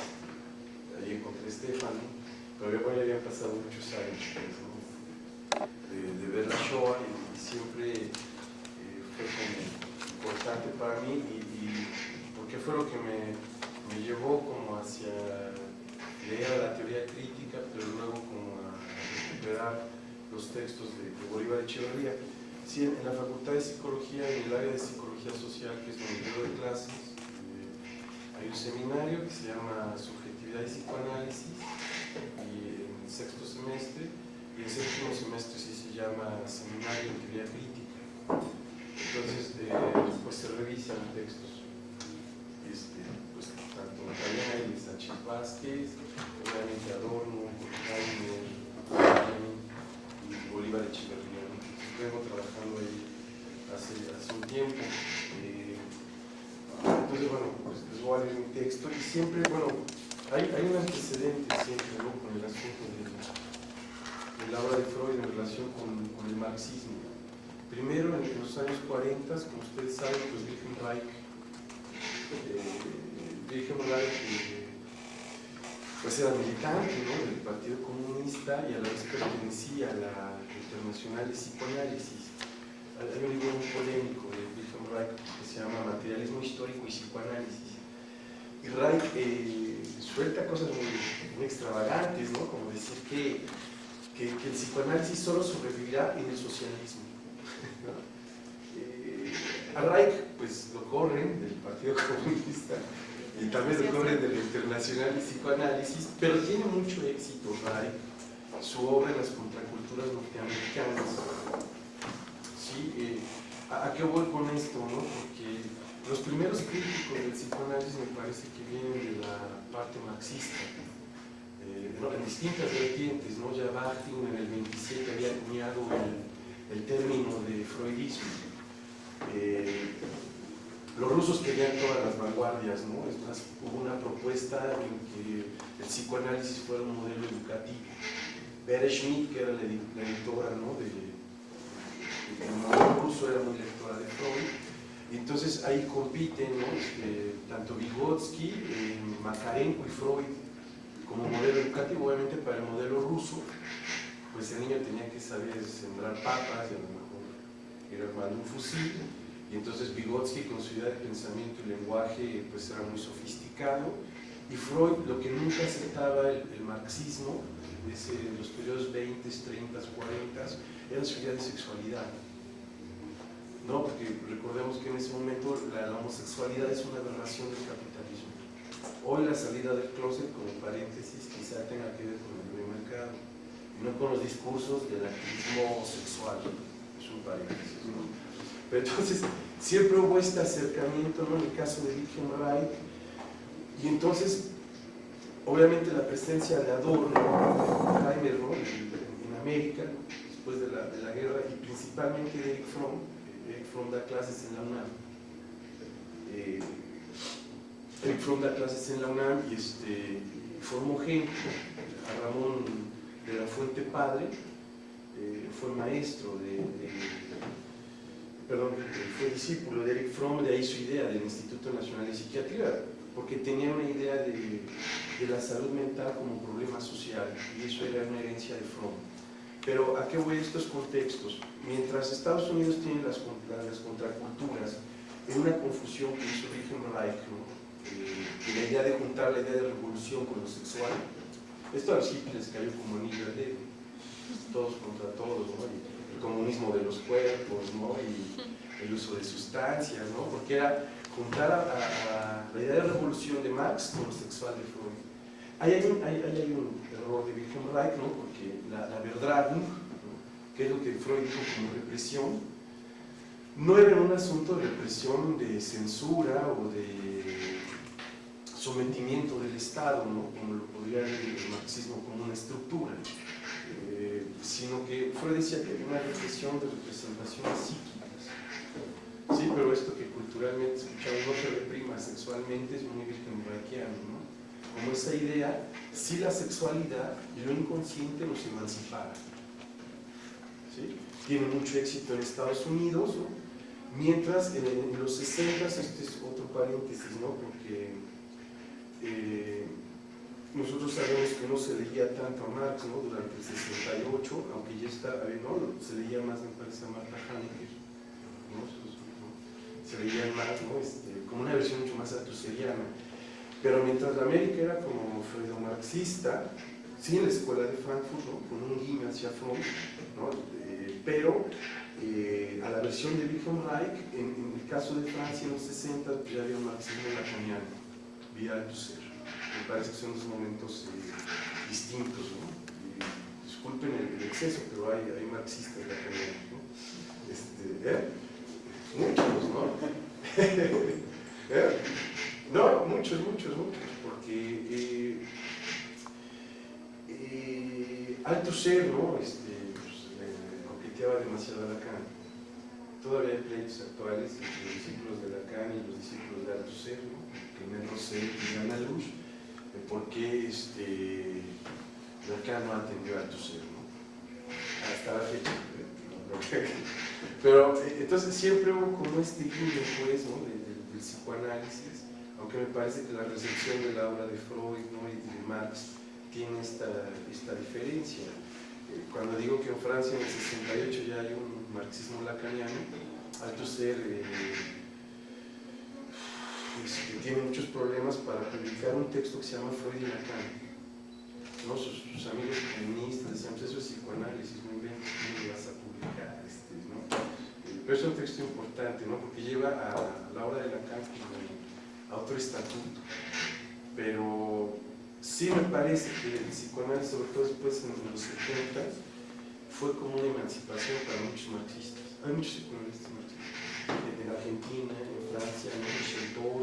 ahí encontré a Estefan, ¿no? pero ya, habían pasado muchos años pues, de, de ver la Shoah y, siempre eh, fue como importante para mí y porque fue lo que me, me llevó como hacia leer la teoría crítica, pero luego como a recuperar los textos de, de Bolívar Echeverría. Sí, en, en la Facultad de Psicología, en el área de Psicología Social, que es donde yo doy clases, eh, hay un seminario que se llama Subjetividad y Psicoanálisis, y en el sexto semestre, y el séptimo semestre sí se llama Seminario en Teoría Crítica. Entonces, eh, pues se revisan textos, este, pues, tanto Magdalena y Sánchez Vázquez, obviamente Adorno, Bolívar Echeverría. vengo trabajando ahí hace, un tiempo. Eh, entonces, bueno, pues les voy a leer mi texto y siempre, bueno, hay, hay un antecedente siempre ¿no? con el asunto de, de la obra de Freud en relación con, con el marxismo. Primero, en los años 40, como ustedes saben, pues Wilhelm Reich, eh, Wilhelm Reich eh, pues era militante del Partido Comunista y a la vez pertenecía a la Internacional de Psicoanálisis. Hay un libro muy polémico de Wilhelm Reich que se llama Materialismo Histórico y Psicoanálisis. Y Reich eh, suelta cosas muy, extravagantes, ¿no? como decir que, que, el psicoanálisis solo sobrevivirá en el socialismo. *laughs* Eh, a Reich pues lo corren del Partido *laughs* Comunista y también lo corren del Internacional de Psicoanálisis, pero tiene mucho éxito Reich, su obra en las contraculturas norteamericanas. ¿Sí? Eh, ¿a, ¿A qué voy con esto? No? Porque los primeros críticos del psicoanálisis me parece que vienen de la parte marxista. eh, ¿no? en distintas vertientes, ¿no? ya Bakhtin en el 27 había acuñado el, el término de freudismo. Eh, los rusos querían todas las vanguardias, ¿no? Es más, hubo una propuesta en que el psicoanálisis fuera un modelo educativo. Bere Schmidt, que era la, edi- la editora ¿no? de, de- ruso, era muy lectora de Freud, entonces ahí compiten ¿no? Este, tanto Vygotsky, eh, Makarenko y Freud como modelo educativo, obviamente para el modelo ruso, pues el niño tenía que saber sembrar papas y a lo mejor ir armando un fusil, y entonces Vygotsky con su idea de pensamiento y lenguaje pues era muy sofisticado, y Freud lo que nunca aceptaba el, el marxismo, ese, los periodos 20, 30, 40, era su idea de sexualidad. ¿no? Porque recordemos que en ese momento la, la homosexualidad es una aberración del capitalismo. Hoy la salida del closet, como paréntesis, quizá tenga que ver con el libre mercado, y no con los discursos del activismo sexual, es un paréntesis. ¿no? Pero entonces, siempre hubo este acercamiento, ¿no? en el caso de Wilhelm Reich, y entonces, obviamente la presencia de Adorno, de Heimer, ¿no? en, América, después de la, de la guerra, y principalmente de Eric Fromm, Eric Fromm da clases en la UNAM. Eh, Eric Fromm da clases en la UNAM y este, formó gente, a Ramón de la Fuente Padre, eh, fue maestro de- perdón, fue discípulo de Eric Fromm, de ahí su idea del Instituto Nacional de Psiquiatría, porque tenía una idea de, la salud mental como problema social, y eso era una herencia de Fromm. Pero ¿a qué voy estos contextos? Mientras Estados Unidos tiene las, contra- las contraculturas, en una confusión que hizo Wilhelm Reich. Eh, la idea de juntar la idea de revolución con lo sexual, esto a los hippies les cayó como anillo al dedo, todos contra todos, ¿no? Comunismo de los cuerpos, ¿no? Y el uso de sustancias, ¿no? Porque era juntar a, a- la idea de revolución de Marx con lo sexual de Freud. Ahí hay un, hay un error de Wilhelm Reich, ¿no? porque la, la verdad, ¿no? que es lo que Freud dijo como represión, no era un asunto de represión de censura o de sometimiento del Estado, ¿no? como lo podría ver el marxismo como una estructura, sino que Freud decía que había una represión de representaciones psíquicas. Sí, pero esto que culturalmente escuchamos no se reprima sexualmente es muy Reichiano, ¿no? como esa idea, si la sexualidad y lo inconsciente nos emancipara. ¿sí? Tiene mucho éxito en Estados Unidos, ¿no? mientras en, los 60, este es otro paréntesis, ¿no? porque eh, nosotros sabemos que no se leía tanto a Marx ¿no? durante el 68, aunque ya está, ver, ¿no? se leía más, me parece, a Marta Hanecker, ¿no? se leía más, ¿no? Este, como una versión mucho más altuseriana. Pero mientras la América era como freudo-marxista, sí en la escuela de Frankfurt, con un guiño hacia Fromm, ¿no? Eh, pero eh, a la versión de Wilhelm Reich, en, en el caso de Francia en los 60, pues ya había un marxismo lacaniano, vía Althusser. Me parece que son dos momentos eh, distintos. ¿no? Disculpen el, exceso, pero hay, hay marxistas lacanianos. ¿no? Este, ¿eh? Muchos, ¿no? *laughs* ¿Eh? No, muchos, muchos, muchos, porque eh, Althusser, ¿no? Este, pues, coqueteaba demasiado a Lacan. Todavía hay pleitos actuales entre los discípulos de Lacan y los discípulos de Althusser, ¿no? Clement Rosset y Ana Luz, de por qué este, Lacan no atendió a Althusser, ¿no? Hasta la fecha. *laughs* Pero entonces siempre hubo como este guiño, pues, del psicoanálisis, aunque me parece que la recepción de la obra de Freud y de Marx tiene esta, esta diferencia. Eh, Cuando digo que en Francia en el 68 ya hay un marxismo lacaniano, Althusser eh, este, tiene muchos problemas para publicar un texto que se llama Freud y Lacan. ¿no? Sus, sus amigos feministas decían, pues eso es psicoanálisis, no inventes, ¿cómo lo vas a publicar? Este, ¿no? Eh, Pero es un texto importante, ¿no? porque lleva a, a la obra de Lacan como a otro estatuto. Pero sí me parece que el psicoanálisis, sobre todo después en los 70, fue como una emancipación para muchos marxistas. Hay muchos psicoanalistas marxistas. En en Argentina, en ¿no?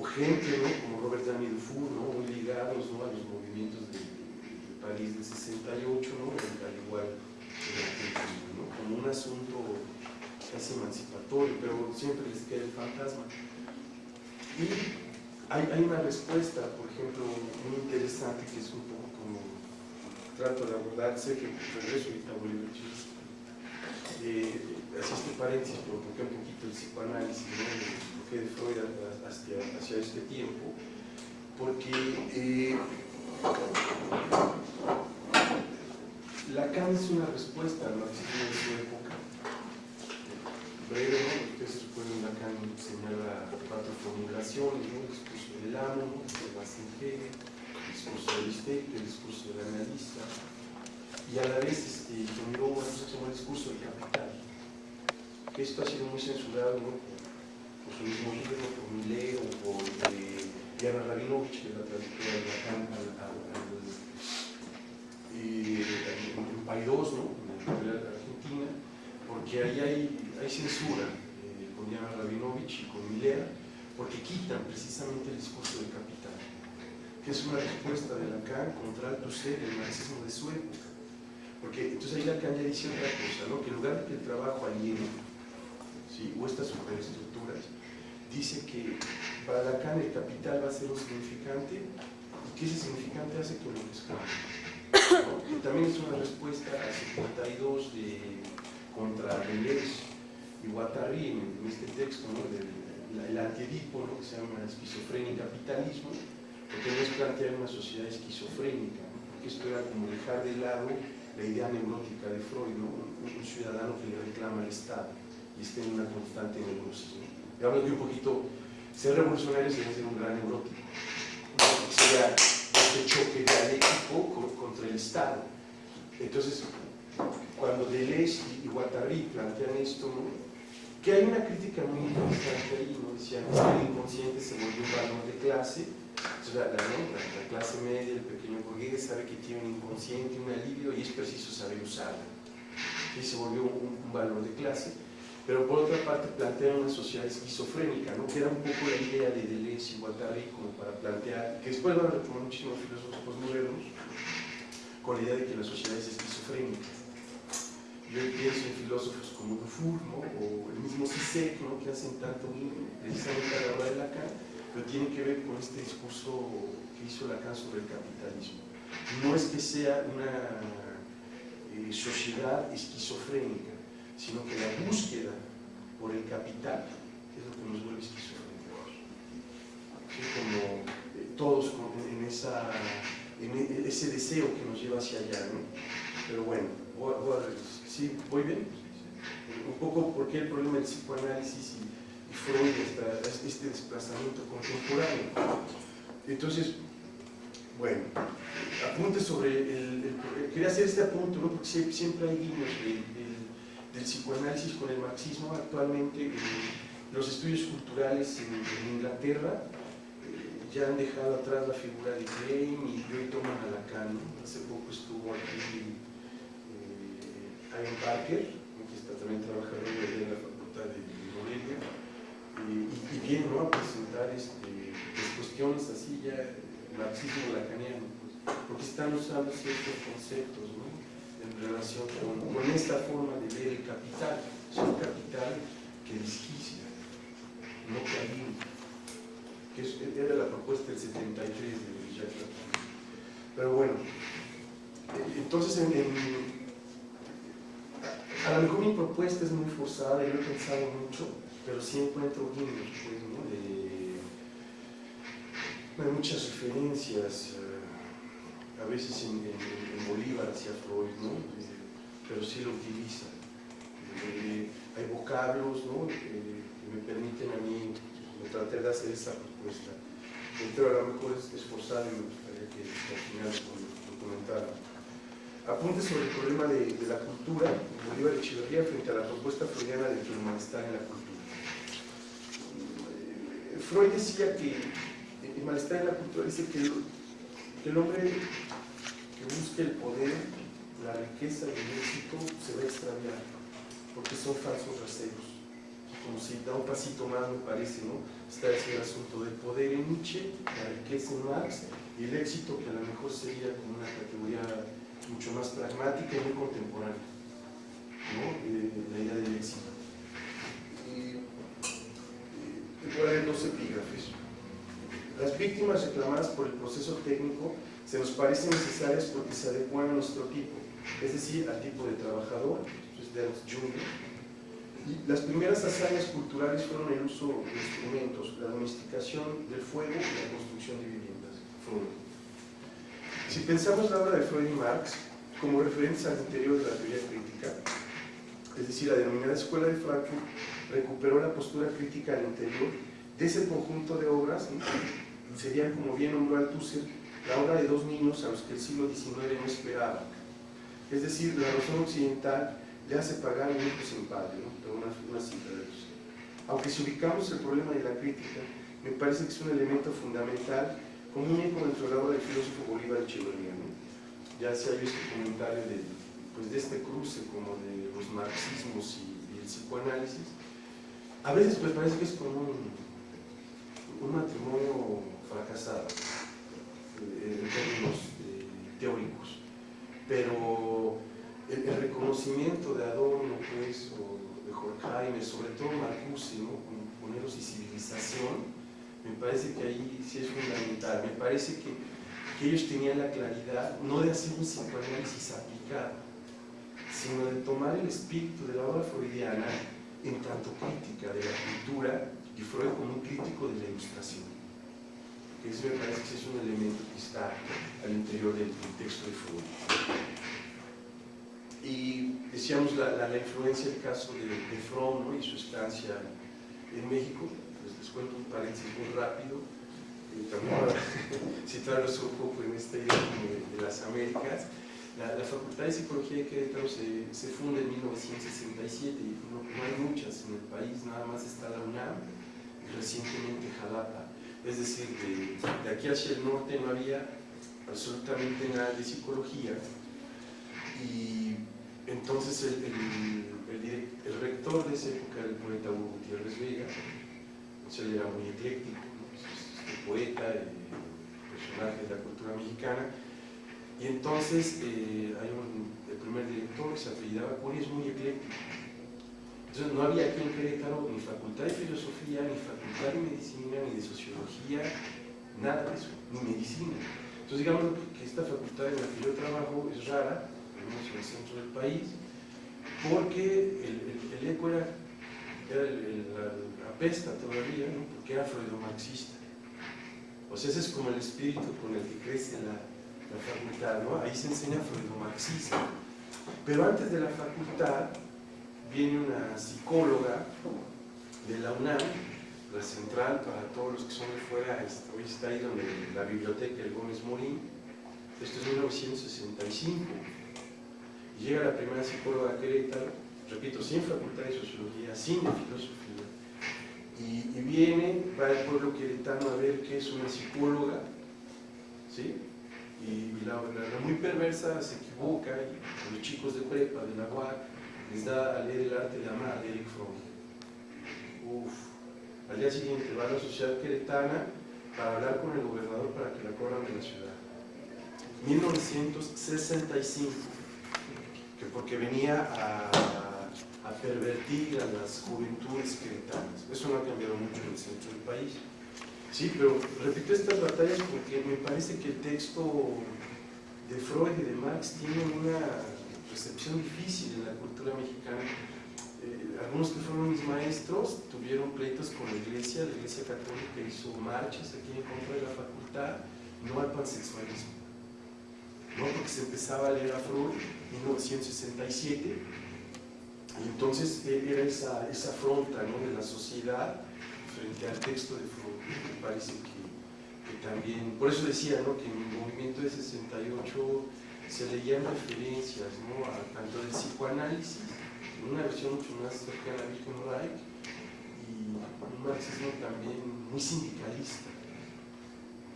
O gente ¿no? como Robert Ami Dufour, ¿no? ligados ¿no? a los movimientos de, de París del 68, ¿no? al igual ¿no? como un asunto casi emancipatorio, pero siempre les queda el fantasma. Y hay, una respuesta, por ejemplo, muy interesante que es un poco como trato de abordar, sé que regreso ahorita a Bolívar, eh, así este paréntesis, pero porque un poquito el psicoanálisis, el de Freud hacia, este tiempo, porque eh, Lacan es una respuesta al marxismo de su época. Breve, ¿no? Ustedes recuerdan, Lacan señala cuatro formulaciones, el discurso del amo, de Bassenhege, el discurso del estético, el discurso del analista, y a la vez este, generó el discurso del capital. Esto ha sido muy censurado ¿no? por, su mismo libro, por Millet o por eh, Diana Rabinovich, que la traductora de Lacan al, al, eh, en Paidós, ¿no? en la Argentina, porque ahí hay, censura eh, con Diana Rabinovich y con Milea, porque quitan precisamente el discurso del capital, que es una respuesta de Lacan contra Althusser, el marxismo de su época. Porque entonces ahí Lacan ya dice otra cosa, ¿no? que en lugar de que el trabajo aliene, o estas superestructuras, dice que para Lacan el capital va a ser un significante y que ese significante hace que lo esclavo. ¿no? También es una respuesta al 52 de, contra Deleuze y Guattari en, este texto, ¿no? del, el antiedipo, ¿no? que se llama esquizofrenia y capitalismo, porque no es plantear una sociedad esquizofrénica, ¿no? porque esto era como dejar de lado la idea neurótica de Freud, un ciudadano que le reclama al Estado y está en una constante. Y hablo de un poquito, ser revolucionario sería ser un gran neurótico, sería este choque dialéctico contra el Estado. Entonces, cuando Deleuze y Guattari plantean esto, ¿no? que hay una crítica muy interesante ahí, ¿no? decían que el inconsciente se volvió un valor de clase, entonces la, la, la clase media, el pequeño burgués sabe que tiene un inconsciente, un alivio y es preciso saber usarlo. Y se volvió un, un valor de clase pero por otra parte plantea una sociedad esquizofrénica, ¿no? que era un poco la idea de Deleuze y Guattari como para plantear, que después van a retomar muchísimos filósofos postmodernos, con la idea de que la sociedad es esquizofrénica. Yo pienso en filósofos como Dufour, o el mismo Zizek, ¿no? que hacen tanto precisamente a la hora de Lacan, pero tiene que ver con este discurso que hizo Lacan sobre el capitalismo. No es que sea una eh, sociedad esquizofrénica, sino que la búsqueda por el capital es lo que nos vuelve. ¿Sí? Como eh, todos con, en, en e, ese deseo que nos lleva hacia allá, ¿no? Pero bueno, voy, voy a, ¿sí? ¿voy bien? Un poco por qué el problema del psicoanálisis y, y Freud, esta, este desplazamiento contemporáneo. Entonces, bueno, apunte sobre el, quería hacer este apunte, ¿no? porque siempre hay guiños de del psicoanálisis con el marxismo actualmente eh, los estudios culturales en, Inglaterra eh, ya han dejado atrás la figura de Klein y hoy toman a Lacan hace poco estuvo aquí eh, Ian Parker que está también trabajando en la facultad de Morelia y, y, viene a presentar este, pues, cuestiones así ya marxismo lacaniano pues, porque están usando ciertos conceptos relación con, esta forma de ver el capital. Es un capital que desquicia, no que. Que es, era la propuesta del 73 de Jacques. Pero bueno, entonces en, en, a lo mejor mi propuesta es muy forzada, yo he pensado mucho, pero sí encuentro guiños, pues, ¿no? de, muchas referencias. Veces en, en, en, Bolívar hacia Freud, ¿no? Eh, pero sí lo utiliza. Eh, hay vocablos ¿no? eh, que me permiten a mí, me traté de hacer esa propuesta. Pero a lo mejor es esforzado y me gustaría que al final lo comentara. Apunte sobre el problema de, la cultura de Bolívar Echeverría frente a la propuesta freudiana de que el malestar en la cultura. Freud decía que el malestar en la cultura dice que el hombre que busque el poder, la riqueza y el éxito se va a extraviar, porque son falsos recelos. Como si da un pasito más, me parece, ¿no? Está ese asunto del poder en Nietzsche, la riqueza en Marx, y el éxito que a lo mejor sería como una categoría mucho más pragmática y muy contemporánea, ¿no? Eh, la idea del éxito. por ahí dos epígrafes. Las víctimas reclamadas por el proceso técnico se nos parecen necesarias porque se adecuan a nuestro tipo, es decir, al tipo de trabajador, esto es Delft Jr. Y las primeras hazañas culturales fueron el uso de instrumentos, la domesticación del fuego y la construcción de viviendas. Freud. Si pensamos la obra de Freud y Marx como referentes al interior de la teoría crítica, es decir, la denominada Escuela de Frankfurt recuperó la postura crítica al interior de ese conjunto de obras, ¿no? serían, como bien nombró Althusser, la obra de dos niños a los que el siglo XIX no esperaba. Es decir, la razón occidental le hace pagar un hijo sin padre, ¿no? Pero una, una cita de. Aunque si ubicamos el problema de la crítica, me parece que es un elemento fundamental como un eco dentro de del filósofo Bolívar Echeverría. Ya se ha visto comentario de, pues, de este cruce como de los marxismos y, el psicoanálisis. A veces me parece que es como un, matrimonio fracasado en términos eh, teóricos, pero el, reconocimiento de Adorno pues, o de Horkheimer, sobre todo Marcuse, ¿no? con Poneros y Civilización, me parece que ahí sí es fundamental, me parece que, que ellos tenían la claridad no de hacer un psicoanálisis aplicado, sino de tomar el espíritu de la obra freudiana en tanto crítica de la cultura y Freud como un crítico de la ilustración. Que eso me parece que es un elemento que está al interior del, texto de Freud. Y decíamos la, la, influencia del caso de, de Fromm ¿no? y su estancia en México. Les, les cuento un paréntesis muy rápido. Eh, también para *laughs* citarlos un poco en esta idea de, de las Américas. La, la, Facultad de Psicología de Querétaro se, se funda en 1967 y no, no, hay muchas en el país, nada más está la UNAM y recientemente Jalapa. Es decir, de, aquí hacia el norte no había absolutamente nada de psicología. Y entonces el, el, rector de esa época, el poeta Hugo Gutiérrez Vega, entonces él era muy ecléctico, poeta, y personaje de la cultura mexicana, y entonces eh, hay un, el primer director que se apellidaba Curi, es muy ecléctico. No había aquí en Querétaro ni facultad de filosofía, ni facultad de medicina, ni de sociología, nada de eso, ni medicina. Entonces digamos que esta facultad en la que yo trabajo es rara, en el centro del país, porque el, el, el eco era, la, pesta todavía, ¿no? porque era freudomarxista. O sea, ese es como el espíritu con el que crece la, la facultad. Ahí se enseña freudomarxismo. Pero antes de la facultad viene una psicóloga de la UNAM, la central para todos los que son de fuera, hoy está ahí donde la biblioteca el Gómez Morín, esto es 1965 llega la primera psicóloga a Querétaro, repito, sin facultad de sociología, sin filosofía, y, viene, va al pueblo queretano a ver qué es una psicóloga, ¿sí? Y, y la, muy perversa se equivoca, y los chicos de prepa, de la UAC, da a leer el arte de amar de Eric Fromm. Uf, al día siguiente va a la sociedad queretana para hablar con el gobernador para que la corran de la ciudad. 1965 que porque venía a, a, pervertir a las juventudes queretanas. Eso no ha cambiado mucho en el centro del país. Sí, pero repito estas batallas porque me parece que el texto de Freud y de Marx tiene una recepción difícil en la cultura mexicana. Eh, algunos que fueron mis maestros tuvieron pleitos con la iglesia, la iglesia católica hizo marchas aquí en contra de la facultad, no al pansexualismo. ¿no? porque se empezaba a leer a Freud en 1967 y entonces era esa, esa afronta ¿no? de la sociedad frente al texto de Freud me parece que, que, también, por eso decía ¿no? que el movimiento de 68 se leían referencias ¿no? a, tanto del psicoanálisis una versión mucho más cercana a Wilhelm Reich y un marxismo también muy sindicalista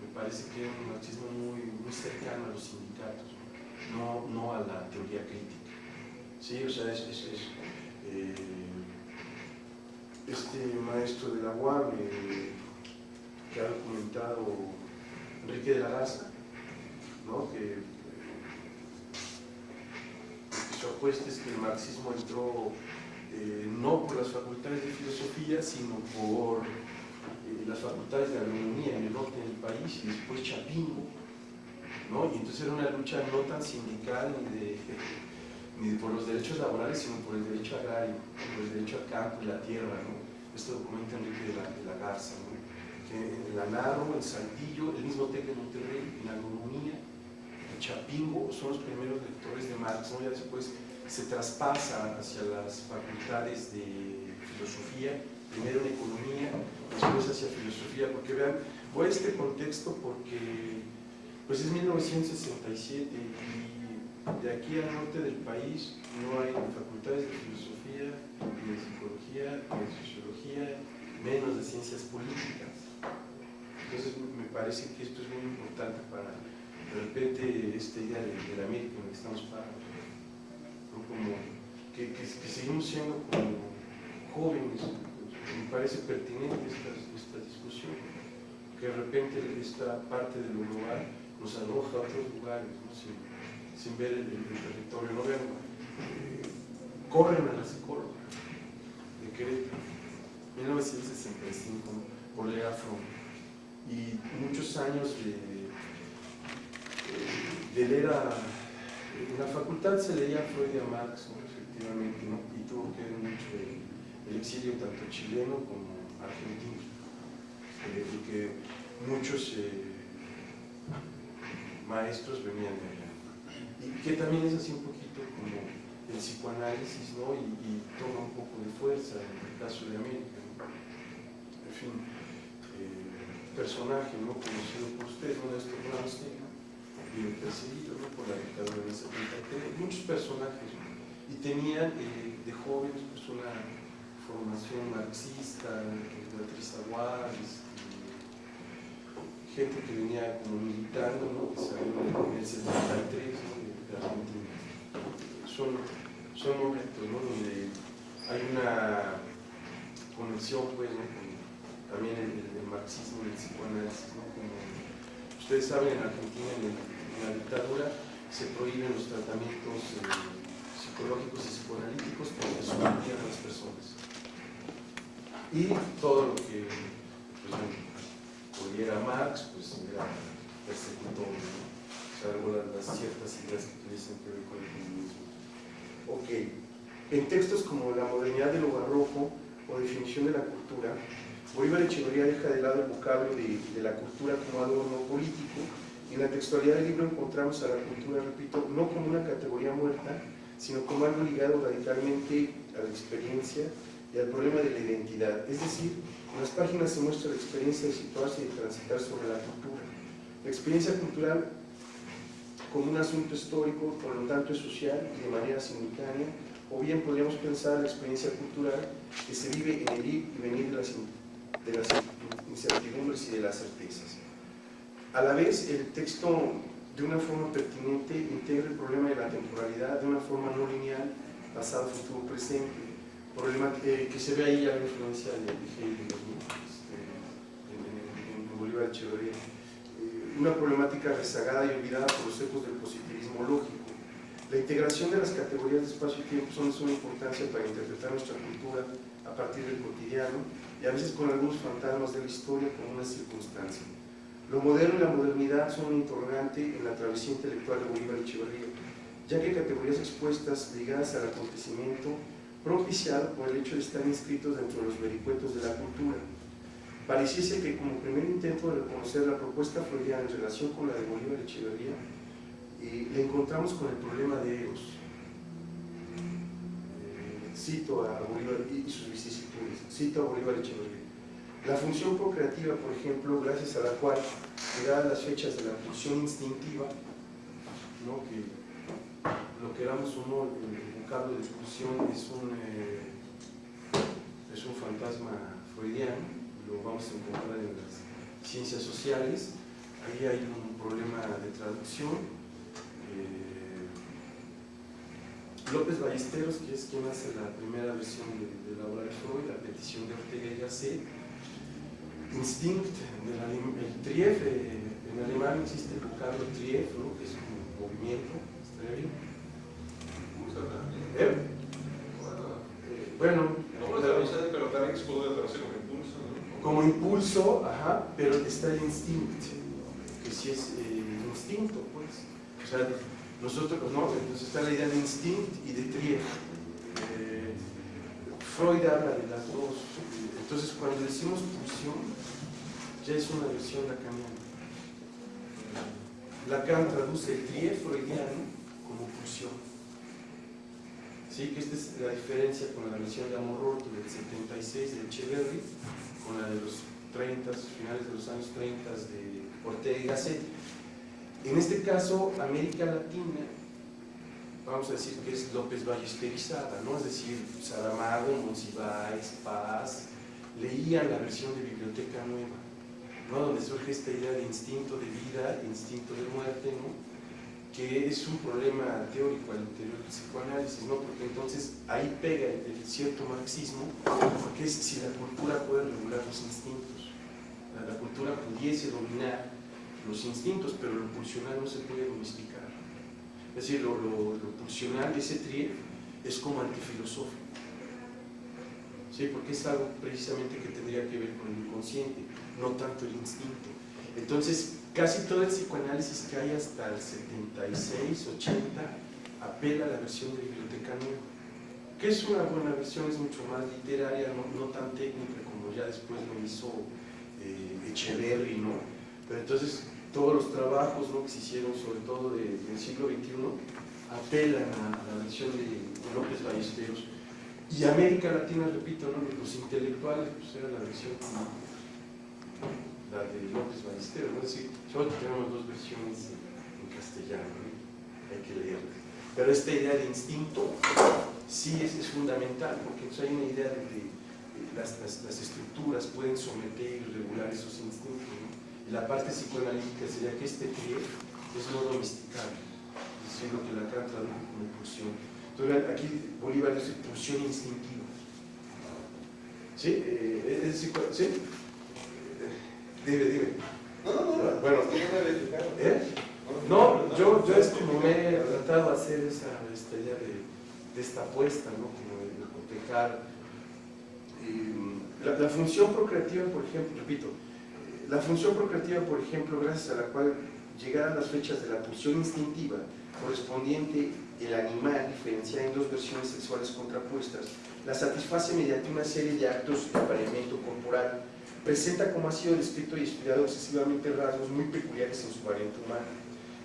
me parece que era un marxismo muy, muy cercano a los sindicatos, no, no a la teoría crítica. Sí, o sea, es, es, eh, este maestro de la UAM eh, que ha documentado Enrique de la Garza, ¿no? que, apuesta es que el marxismo entró eh, no por las facultades de filosofía, sino por eh, las facultades de agronomía en el norte del país y después Chapingo, ¿no? Y entonces era una lucha no tan sindical ni de, *laughs* ni por los derechos laborales, sino por el derecho agrario, por el derecho al campo y la tierra, ¿no? Esto documenta Enrique de la, Garza, ¿no? Que en la Narro, en Saltillo, el mismo TEC de Monterrey, en agronomía, en Chapingo son los primeros lectores de Marx, ¿no? Ya después se traspasa hacia las facultades de filosofía, primero en economía, después hacia filosofía, porque vean, voy a este contexto porque pues es 1967 y de aquí al norte del país no hay facultades de filosofía, ni de psicología, ni de sociología, menos de ciencias políticas. Entonces me parece que esto es muy importante para de repente esta idea de, la América en la que estamos parados. ¿no? Como que, que, seguimos siendo como jóvenes, me parece pertinente esta, esta discusión, que de repente esta parte de lo global nos arroja a otros lugares, sin, ver el, territorio. No vean, eh, corren a la psicóloga de Querétaro, 1965, por Lea Fromm, y muchos años de, de leer a, en la facultad se leía a Freud y a Marx, ¿no? efectivamente, ¿no? y tuvo que ver mucho el, exilio tanto chileno como argentino, eh, y que muchos eh, maestros venían de allá. Y que también es así un poquito como el psicoanálisis, ¿no? Y, toma un poco de fuerza en el caso de América. ¿no? En fin, eh, personaje, ¿no? Conocido por usted, uno de estos Bien perseguido ¿no? por la dictadura ese momento. Muchos personajes. Y tenían eh, de jóvenes pues una formación marxista, Beatriz Aguad, gente que venía como militando, ¿no? que salió en el 73 ¿no? de Argentina. Son, son momentos ¿no? donde hay una conexión pues, con también el, marxismo y el psicoanálisis. Como ustedes saben, en Argentina, en, el, en, la dictadura, se prohíben los tratamientos eh, psicológicos y psicoanalíticos porque sometían a las personas. Y todo lo que pues, pudiera Marx, pues era persecutor, ¿no? salvo las, ciertas ideas que utilizan que ver con el comunismo. Ok, en textos como La modernidad de lo barroco o Definición de la cultura, Bolívar Echeverría deja de lado el vocablo de, de la cultura como adorno político en la textualidad del libro encontramos a la cultura, repito, no como una categoría muerta, sino como algo ligado radicalmente a la experiencia y al problema de la identidad. Es decir, en las páginas se muestra la experiencia de situarse y de transitar sobre la cultura. La experiencia cultural como un asunto histórico, por lo tanto es social y de manera simultánea, o bien podríamos pensar la experiencia cultural que se vive en el ir y venir de las, de las incertidumbres y de las certezas. A la vez, el texto de una forma pertinente integra el problema de la temporalidad de una forma no lineal, pasado, futuro, presente, problema que, que se ve ahí a la influencia de, Hegel este, en, Bolívar Echeverría. Eh, una problemática rezagada y olvidada por los ecos del positivismo lógico. La integración de las categorías de espacio y tiempo son de suma importancia para interpretar nuestra cultura a partir del cotidiano y a veces con algunos fantasmas de la historia como una circunstancia. Lo moderno y la modernidad son un interrogante en la travesía intelectual de Bolívar Echeverría, ya que categorías expuestas ligadas al acontecimiento propiciado por el hecho de estar inscritos dentro de los vericuetos de la cultura. Pareciese que como primer intento de reconocer la propuesta freudiana en relación con la de Bolívar Echeverría, eh, le encontramos con el problema de Eros. Eh, cito a Bolívar y sus vicisitudes, cito a Bolívar Echeverría. La función procreativa, por ejemplo, gracias a la cual, llegadas las fechas de la pulsión instintiva, ¿no? que lo queramos o no, el vocablo de pulsión es un, eh, es un fantasma freudiano, lo vamos a encontrar en las ciencias sociales, ahí hay un problema de traducción. Eh, López Ballesteros, que es quien hace la primera versión de, de la obra de Freud, la petición de Ortega y Gasset, instinct, del, el trief, eh, en alemán existe el vocablo trief, ¿no? que es como movimiento, ¿estaría bien? ¿Eh? Bueno, no, pero también como impulso. Como impulso, ajá, pero está el instinto, que sí es eh, instinto, pues. O sea, nosotros, no, entonces está la idea de instinto y de Trier. Eh, Freud habla de las dos. Entonces, cuando decimos pulsión, ya es una versión lacaniana. Lacan traduce el Trier freudiano como pulsión. Sí, que esta es la diferencia con la versión de Amor del 76 de Echeverry, con la de los 30, finales de los años 30 de Ortega y Gasset. En este caso, América Latina, vamos a decir que es López Ballesterizada, ¿no? es decir, Saramago, Monsiváis, Paz, leían la versión de Biblioteca Nueva, ¿no? donde surge esta idea de instinto de vida, instinto de muerte, ¿no? que es un problema teórico al interior del psicoanálisis, ¿no? porque entonces ahí pega el, cierto marxismo, porque es si la cultura puede regular los instintos, la, cultura pudiese dominar los instintos, pero lo pulsional no se puede domesticar. Es decir, lo, lo, lo pulsional de ese trier es como antifilosófico. ¿Sí? Porque es algo precisamente que tendría que ver con el inconsciente, no tanto el instinto. Entonces, casi todo el psicoanálisis que hay hasta el 76, 80, apela a la versión de Biblioteca Nueva, que es una buena versión, es mucho más literaria, no, tan técnica como ya después lo hizo eh, Echeverry, ¿no? Pero entonces todos los trabajos ¿no? que se hicieron, sobre todo de, del siglo XXI, apelan a, la versión de López Ballesteros. Y América Latina, repito, los intelectuales, pues era la versión la de López Ballesteros, solo tenemos dos versiones en castellano, ¿no? hay que leerlas. Pero esta idea de instinto sí es, fundamental, porque hay una idea de que las, las, las estructuras pueden someter y regular esos instintos. Y la parte psicoanalítica sería que este pie es no domesticable, es decir, lo que Lacan tradujo pulsión. Entonces aquí Bolívar dice pulsión instintiva. ¿Sí? Eh, ¿sí? Dime, dime. No, no, no. Bueno. ¿Eh? No, yo, yo es como me he tratado de hacer esa, esta idea de, de esta apuesta, ¿no? Como de, cotejar. Y, la, la función procreativa, por ejemplo, repito, eh, la función procreativa, por ejemplo, gracias a la cual llegaran las fechas de la pulsión instintiva correspondiente el animal diferenciada en dos versiones sexuales contrapuestas, la satisface mediante una serie de actos de apareamiento corporal, presenta como ha sido descrito y estudiado excesivamente rasgos muy peculiares en su variante humana.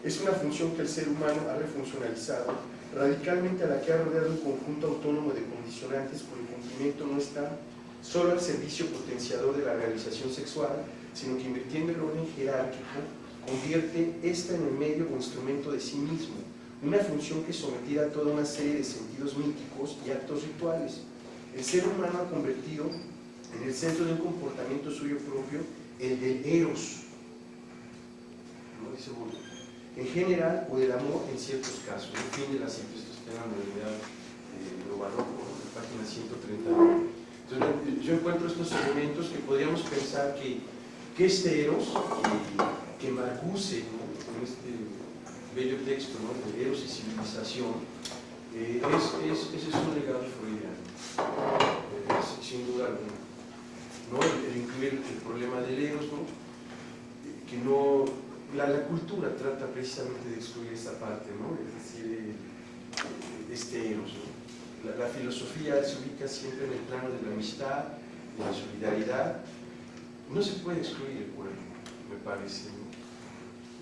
Es una función que el ser humano ha refuncionalizado radicalmente a la que ha rodeado un conjunto autónomo de condicionantes cuyo cumplimiento no está solo al servicio potenciador de la realización sexual, sino que invirtiendo el orden jerárquico, convierte esta en el medio o instrumento de sí mismo, una función que sometida a toda una serie de sentidos míticos y actos rituales. El ser humano ha convertido en el centro de un comportamiento suyo propio el del eros, ¿no? dice Bourdieu, en general o del amor en ciertos casos. En fin de la cita, esto está en la modernidad eh, lo barroco, en la página 139. Entonces, yo encuentro estos elementos que podríamos pensar que, que este eros, que, que Marcuse, ¿no? en este bello texto ¿no? de Eros y Civilización, eh, es, es, ese es un legado freudiano, eh, sin duda alguna. ¿No? El, incluir el problema del Eros, ¿no? que no, la, la, cultura trata precisamente de excluir esta parte, ¿no? es decir, el, este Eros. La, la, filosofía se ubica siempre en el plano de la amistad, de la solidaridad. No se puede excluir el cuerpo, me parece.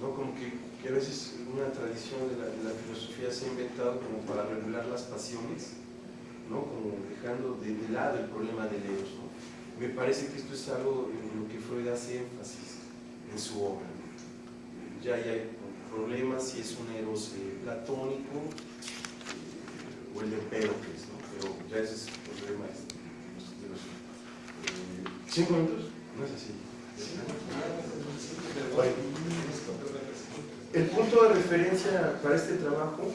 ¿no? Como que, que, a veces una tradición de la, de la, filosofía se ha inventado como para regular las pasiones, ¿no? como dejando de, de lado el problema del eros. Me parece que esto es algo en lo que Freud hace énfasis en su obra. Ya hay problemas si es un eros eh, platónico eh, o el de Empédocles, ¿no? pero ya ese es el problema. Eh, ¿Cinco minutos? No es así. El punto de referencia para este trabajo,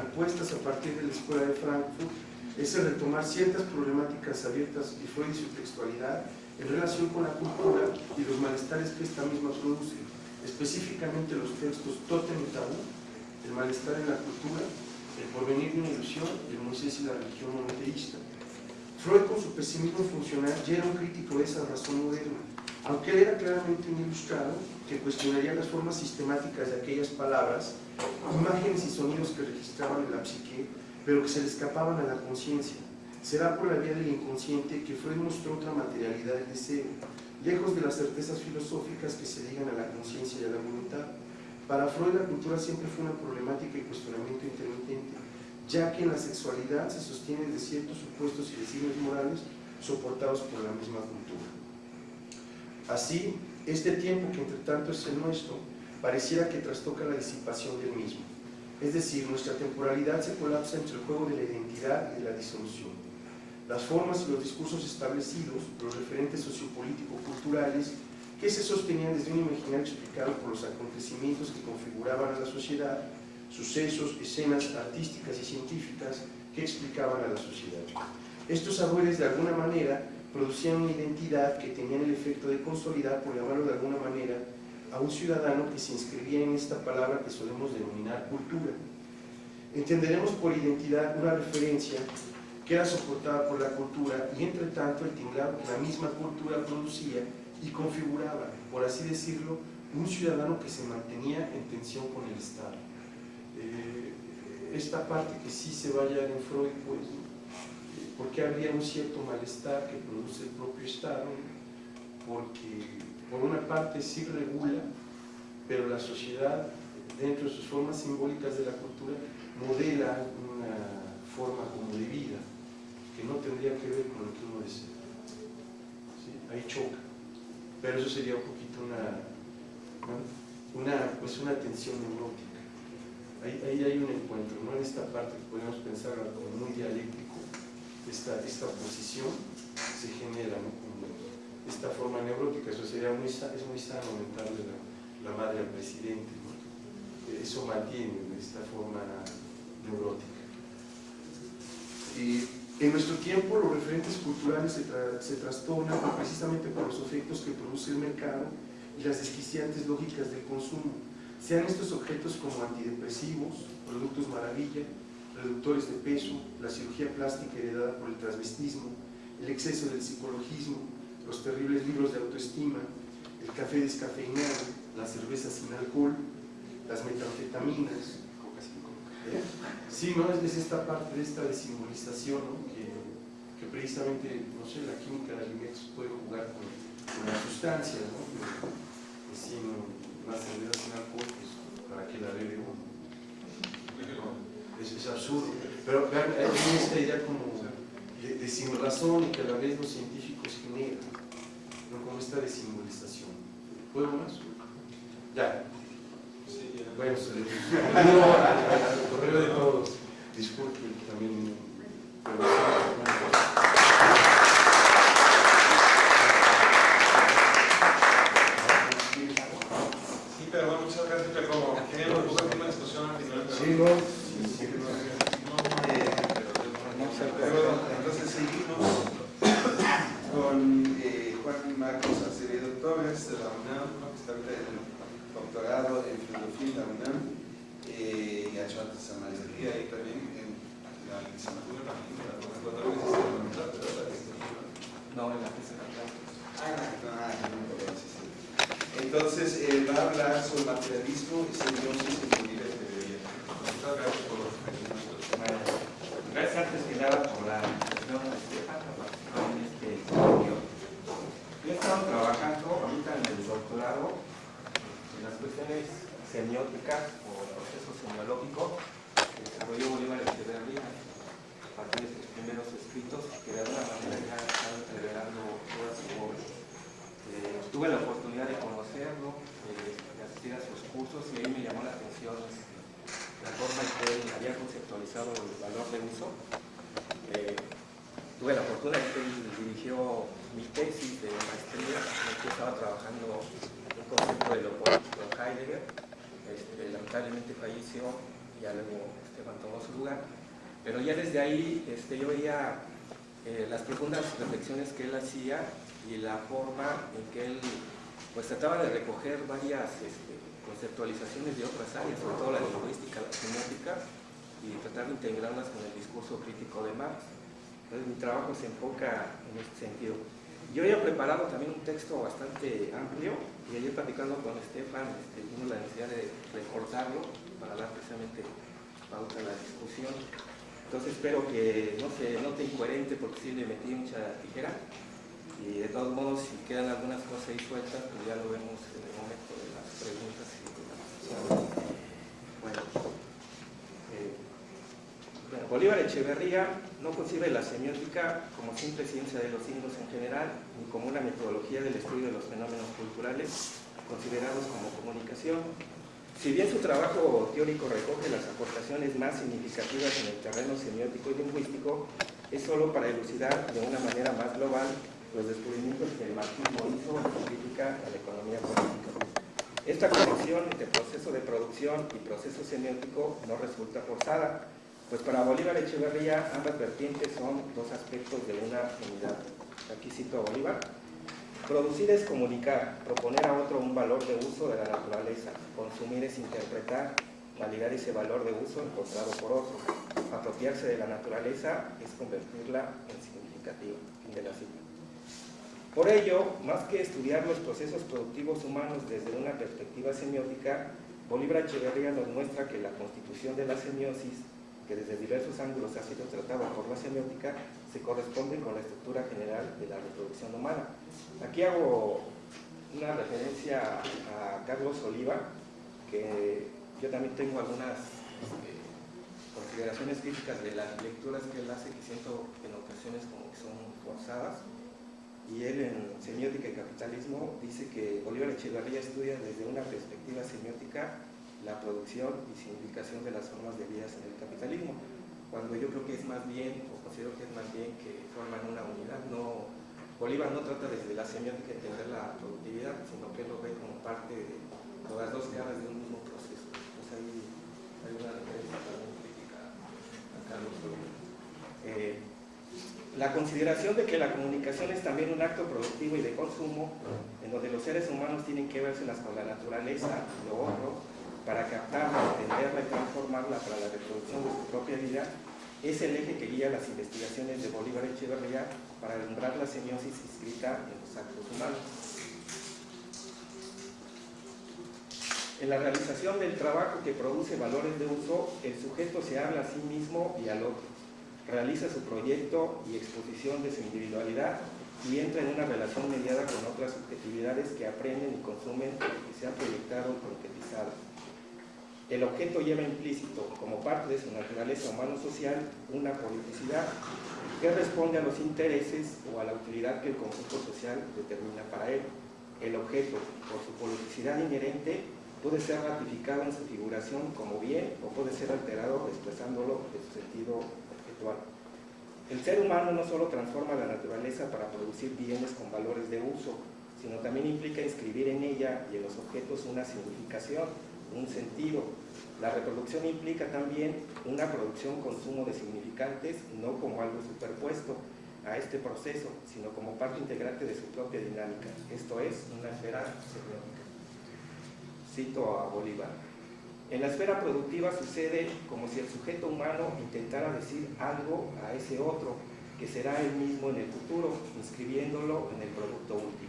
apuestas a partir de la Escuela de Frankfurt, es el retomar ciertas problemáticas abiertas y Freud y su textualidad en relación con la cultura y los malestares que esta misma produce, específicamente los textos Totem y Tabú, el malestar en la cultura, el porvenir de una ilusión, el Moisés y la religión monoteísta. Freud con su pesimismo funcional ya era un crítico de esa razón moderna, aunque él era claramente un ilustrado que cuestionaría las formas sistemáticas de aquellas palabras, imágenes y sonidos que registraban en la psique, pero que se le escapaban a la conciencia. Será por la vía del inconsciente que Freud mostró otra materialidad del deseo, lejos de las certezas filosóficas que se ligan a la conciencia y a la voluntad. Para Freud la cultura siempre fue una problemática y cuestionamiento intermitente, ya que en la sexualidad se sostiene de ciertos supuestos y designios morales soportados por la misma cultura. Así, este tiempo que entre tanto es el nuestro, pareciera que trastoca la disipación del mismo. Es decir, nuestra temporalidad se colapsa entre el juego de la identidad y de la disolución. Las formas y los discursos establecidos, los referentes sociopolítico-culturales, que se sostenían desde un imaginario explicado por los acontecimientos que configuraban a la sociedad, sucesos, escenas artísticas y científicas que explicaban a la sociedad. Estos saberes, de alguna manera, producían una identidad que tenían el efecto de consolidar, por llamarlo de alguna manera, a un ciudadano que se inscribía en esta palabra que solemos denominar cultura. Entenderemos por identidad una referencia que era soportada por la cultura y entre tanto el tinglado que la misma cultura producía y configuraba, por así decirlo, un ciudadano que se mantenía en tensión con el Estado. Eh, esta parte que sí se vaya en Freud, pues, porque habría un cierto malestar que produce el propio Estado, porque por una parte sí regula, pero la sociedad, dentro de sus formas simbólicas de la cultura, modela una forma como de vida que no tendría que ver con lo que uno desea. Ahí choca. Pero eso sería un poquito una, una, pues una tensión neurótica. Ahí, ahí, hay un encuentro, ¿no? En esta parte que podemos pensar como muy dialéctico, esta, esta oposición se genera, ¿no? Esta forma neurótica, eso sería muy, es muy sano aumentarle la, la madre al presidente, ¿no? Eso mantiene esta forma neurótica. Y en nuestro tiempo los referentes culturales se, tra se trastornan precisamente por los efectos que produce el mercado y las desquiciantes lógicas del consumo, sean estos objetos como antidepresivos, productos maravilla, reductores de peso, la cirugía plástica heredada por el transvestismo, el exceso del psicologismo, los terribles libros de autoestima, el café descafeinado, la cerveza sin alcohol, las metanfetaminas. ¿Eh? Sí, ¿no? Es, esta parte de esta desimbolización ¿no? que, precisamente, no sé, la química de alimentos puede jugar con, las sustancias, ¿no? Que, sin una cerveza sin alcohol, pues, ¿para qué la bebe uno? Es, es, absurdo. Pero vean, hay esta idea como de, de, sin razón y que a la vez los científicos generan, como esta desimbolización. ¿Puedo más? Ya. Bueno, se le no, al, correo de todos. Disculpen también. Sí, pero bueno, muchas gracias. Pero como teníamos un poco de discusión al final. Pero... Sí, no. Sí, no. Eh, pero, entonces seguimos con eh, Juan Marcos Acevedo Torres de la UNAM, que está en doctorado en filosofía en la UNAM eh, y ha hecho antes a maestría y también en la licenciatura. La la la No, en la Ah, ah. Entonces, eh, va a hablar sobre materialismo y simbiosis en la vida de Gracias antes que nada por la invitación a Estefan a participar en este estudio. Yo he estado trabajando ahorita en el doctorado las cuestiones semióticas o el proceso semiológico que desarrolló Bolívar Echeverría a partir de sus primeros escritos que de alguna manera ya están entreverando toda su obra. Eh, tuve la oportunidad de conocerlo, eh, de asistir a sus cursos y ahí me llamó la atención la forma en que él había conceptualizado el valor de uso. Eh, tuve la fortuna de que él dirigió mi tesis de maestría, en el que estaba trabajando un concepto de lo político en Heidegger, este, lamentablemente falleció, ya luego Esteban tomó su lugar, pero ya desde ahí este, yo veía eh, las profundas reflexiones que él hacía y la forma en que él pues trataba de recoger varias este, conceptualizaciones de otras áreas, sobre todo la lingüística, la semiótica, y tratar de integrarlas con el discurso crítico de Marx. Entonces mi trabajo se enfoca en este sentido. Yo he preparado también un texto bastante amplio y ayer platicando con Estefan este, la necesidad de recortarlo para dar precisamente pauta a la discusión. Entonces espero que no se note incoherente porque sí le metí mucha tijera y de todos modos si quedan algunas cosas ahí sueltas pues ya lo vemos en el momento de las preguntas y de la discusión. Bueno, bueno, Bolívar Echeverría no concibe la semiótica como simple ciencia de los signos en general, ni como una metodología del estudio de los fenómenos culturales considerados como comunicación. Si bien su trabajo teórico recoge las aportaciones más significativas en el terreno semiótico y lingüístico, es solo para elucidar de una manera más global los descubrimientos que el marxismo hizo en su crítica a la economía política. Esta conexión entre proceso de producción y proceso semiótico no resulta forzada, pues para Bolívar Echeverría ambas vertientes son dos aspectos de una unidad. Aquí cito a Bolívar. Producir es comunicar, proponer a otro un valor de uso de la naturaleza, consumir es interpretar, validar ese valor de uso encontrado por otro. Apropiarse de la naturaleza es convertirla en significativa. Fin de la cita. Por ello, más que estudiar los procesos productivos humanos desde una perspectiva semiótica, Bolívar Echeverría nos muestra que la constitución de la semiosis que desde diversos ángulos ha sido tratado por la semiótica, se corresponde con la estructura general de la reproducción humana. Aquí hago una referencia a Carlos Oliva, que yo también tengo algunas eh, consideraciones críticas de las lecturas que él hace, que siento en ocasiones como que son forzadas, y él en Semiótica y Capitalismo dice que Bolívar Echeverría estudia desde una perspectiva semiótica la producción y significación de las formas de vida en el capitalismo, cuando yo creo que es más bien, o considero que es más bien que forman una unidad, no, Bolívar no trata desde la semiótica de entender la productividad, sino que lo ve como parte de las dos caras de un mismo proceso. Pues ahí hay una referencia también crítica a Carlos eh, la consideración de que la comunicación es también un acto productivo y de consumo, en donde los seres humanos tienen que verse con la naturaleza lo otro, para captarla, entenderla y transformarla para la reproducción de su propia vida, es el eje que guía las investigaciones de Bolívar Echeverría para alumbrar la semiosis inscrita en los actos humanos. En la realización del trabajo que produce valores de uso, el sujeto se habla a sí mismo y al otro, realiza su proyecto y exposición de su individualidad y entra en una relación mediada con otras subjetividades que aprenden y consumen lo que se ha proyectado y concretizado. El objeto lleva implícito, como parte de su naturaleza humano-social, una politicidad que responde a los intereses o a la utilidad que el conjunto social determina para él. El objeto, por su politicidad inherente, puede ser ratificado en su figuración como bien o puede ser alterado expresándolo en su sentido objetual. El ser humano no solo transforma la naturaleza para producir bienes con valores de uso, sino también implica inscribir en ella y en los objetos una significación, un sentido. La reproducción implica también una producción-consumo de significantes, no como algo superpuesto a este proceso, sino como parte integrante de su propia dinámica. Esto es una esfera semiótica. Cito a Bolívar. En la esfera productiva sucede como si el sujeto humano intentara decir algo a ese otro, que será él mismo en el futuro, inscribiéndolo en el producto último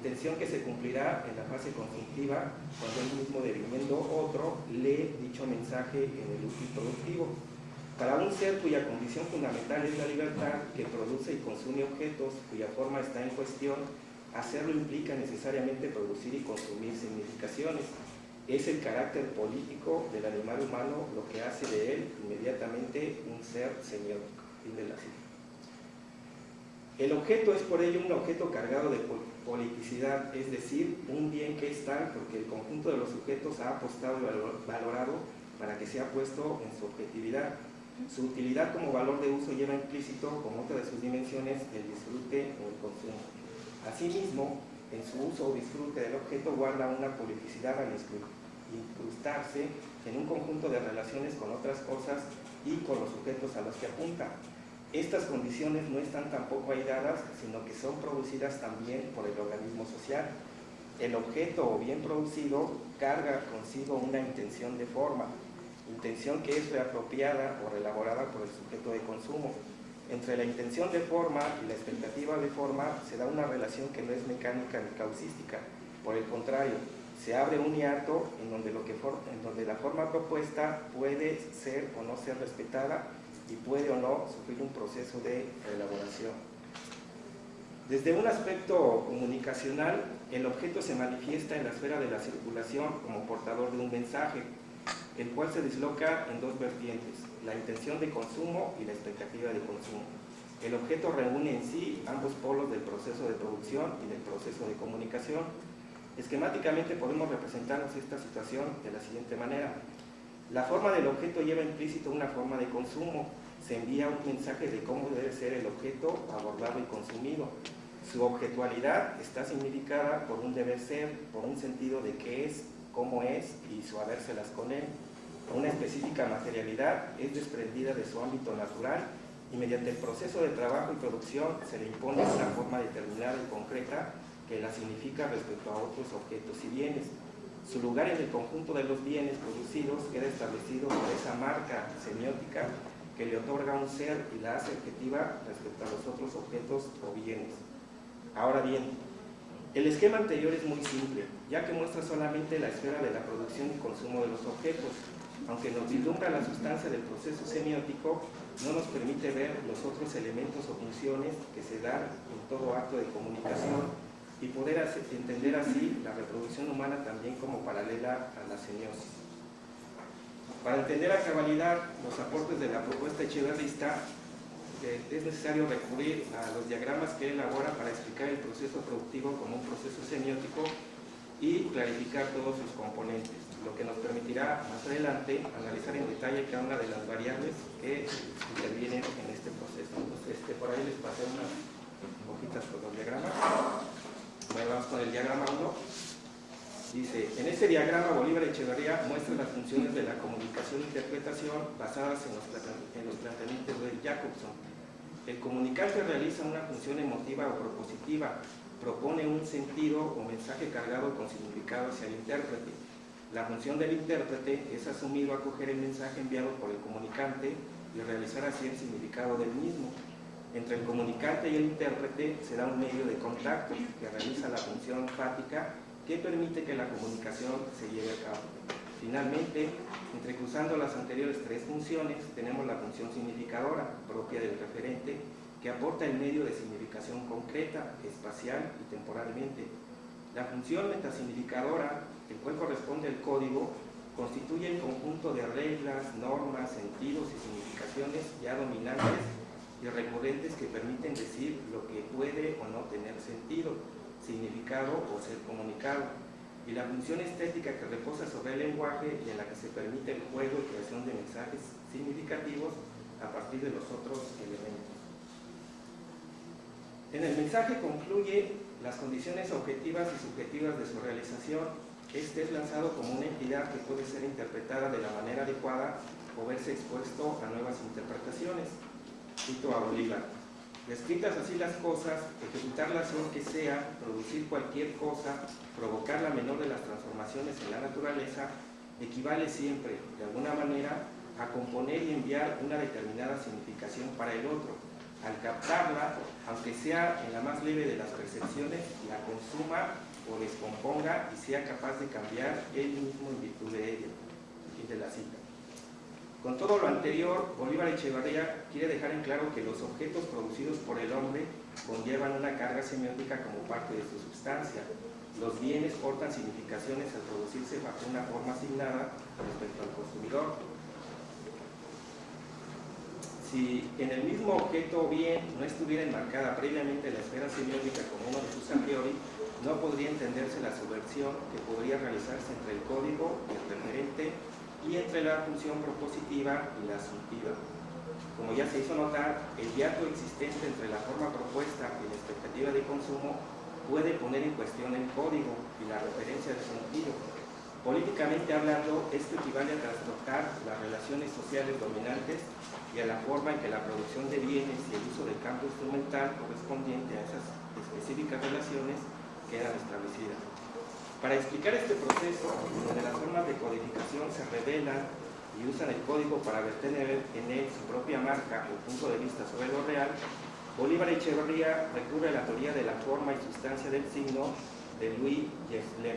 intención que se cumplirá en la fase consultiva cuando el mismo debiendo otro lee dicho mensaje en el útil productivo. Para un ser cuya condición fundamental es la libertad, que produce y consume objetos cuya forma está en cuestión, hacerlo implica necesariamente producir y consumir significaciones. Es el carácter político del animal humano lo que hace de él inmediatamente un ser semiótico. Fin de la cita. El objeto es por ello un objeto cargado de politicidad, es decir, un bien que es tal porque el conjunto de los sujetos ha apostado y valorado para que sea puesto en su objetividad. Su utilidad como valor de uso lleva implícito, como otra de sus dimensiones, el disfrute o el consumo. Asimismo, en su uso o disfrute del objeto guarda una politicidad al incrustarse en un conjunto de relaciones con otras cosas y con los sujetos a los que apunta, estas condiciones no están tampoco aisladas, sino que son producidas también por el organismo social. El objeto o bien producido carga consigo una intención de forma, intención que es reapropiada o reelaborada por el sujeto de consumo. Entre la intención de forma y la expectativa de forma se da una relación que no es mecánica ni causística. Por el contrario, se abre un hiato en donde, lo que en donde la forma propuesta puede ser o no ser respetada y puede o no sufrir un proceso de elaboración. Desde un aspecto comunicacional, el objeto se manifiesta en la esfera de la circulación como portador de un mensaje, el cual se disloca en dos vertientes, la intención de consumo y la expectativa de consumo. El objeto reúne en sí ambos polos del proceso de producción y del proceso de comunicación. Esquemáticamente podemos representarnos esta situación de la siguiente manera. La forma del objeto lleva implícito una forma de consumo. Se envía un mensaje de cómo debe ser el objeto abordado y consumido. Su objetualidad está significada por un deber ser, por un sentido de qué es, cómo es y su habérselas con él. Una específica materialidad es desprendida de su ámbito natural y mediante el proceso de trabajo y producción se le impone una forma determinada y concreta que la significa respecto a otros objetos y bienes. Su lugar en el conjunto de los bienes producidos queda establecido por esa marca semiótica que le otorga un ser y la hace objetiva respecto a los otros objetos o bienes. Ahora bien, el esquema anterior es muy simple, ya que muestra solamente la esfera de la producción y consumo de los objetos. Aunque nos vislumbra la sustancia del proceso semiótico, no nos permite ver los otros elementos o funciones que se dan en todo acto de comunicación y poder entender así la reproducción humana también como paralela a la semiosis. Para entender a cabalidad los aportes de la propuesta echeverrista, eh, es necesario recurrir a los diagramas que él elabora para explicar el proceso productivo como un proceso semiótico y clarificar todos sus componentes, lo que nos permitirá más adelante analizar en detalle cada una de las variables que intervienen en este proceso. Entonces, este, por ahí les pasé unas hojitas con los diagramas. Bueno, vamos con el diagrama 1. Dice, en este diagrama Bolívar Echeverría muestra las funciones de la comunicación e interpretación basadas en los, en planteamientos de Jacobson. El comunicante realiza una función emotiva o propositiva, propone un sentido o mensaje cargado con significado hacia el intérprete. La función del intérprete es asumir o acoger el mensaje enviado por el comunicante y realizar así el significado del mismo. Entre el comunicante y el intérprete se da un medio de contacto que realiza la función fática que permite que la comunicación se lleve a cabo. Finalmente, entrecruzando las anteriores tres funciones, tenemos la función significadora, propia del referente, que aporta el medio de significación concreta, espacial y temporalmente. La función metasignificadora, el cual corresponde al código, constituye el conjunto de reglas, normas, sentidos y significaciones ya dominantes y recurrentes que permiten decir lo que puede o no tener sentido, significado o ser comunicado, y la función estética que reposa sobre el lenguaje y en la que se permite el juego y creación de mensajes significativos a partir de los otros elementos. En el mensaje concluye las condiciones objetivas y subjetivas de su realización. Este es lanzado como una entidad que puede ser interpretada de la manera adecuada o verse expuesto a nuevas interpretaciones. Cito a Bolívar. Descritas así las cosas, ejecutar la acción que sea, producir cualquier cosa, provocar la menor de las transformaciones en la naturaleza, equivale siempre, de alguna manera, a componer y enviar una determinada significación para el otro. Al captarla, aunque sea en la más leve de las percepciones, la consuma o descomponga y sea capaz de cambiar él mismo en virtud de ella. Fin de la cita. Con todo lo anterior, Bolívar Echevarría quiere dejar en claro que los objetos producidos por el hombre conllevan una carga semiótica como parte de su sustancia. Los bienes portan significaciones al producirse bajo una forma asignada respecto al consumidor. Si en el mismo objeto o bien no estuviera enmarcada previamente la esfera semiótica como uno de sus a priori, no podría entenderse la subversión que podría realizarse entre el código y el referente y entre la función propositiva y la asuntiva. Como ya se hizo notar, el hiato existente entre la forma propuesta y la expectativa de consumo puede poner en cuestión el código y la referencia de sentido. Políticamente hablando, esto equivale a trastocar las relaciones sociales dominantes y a la forma en que la producción de bienes y el uso del campo instrumental correspondiente a esas específicas relaciones quedan establecidas. Para explicar este proceso, donde las formas de codificación se revelan y usan el código para verter en él su propia marca o punto de vista sobre lo real, Bolívar Echeverría recurre a la teoría de la forma y sustancia del signo de Louis Gerstlem.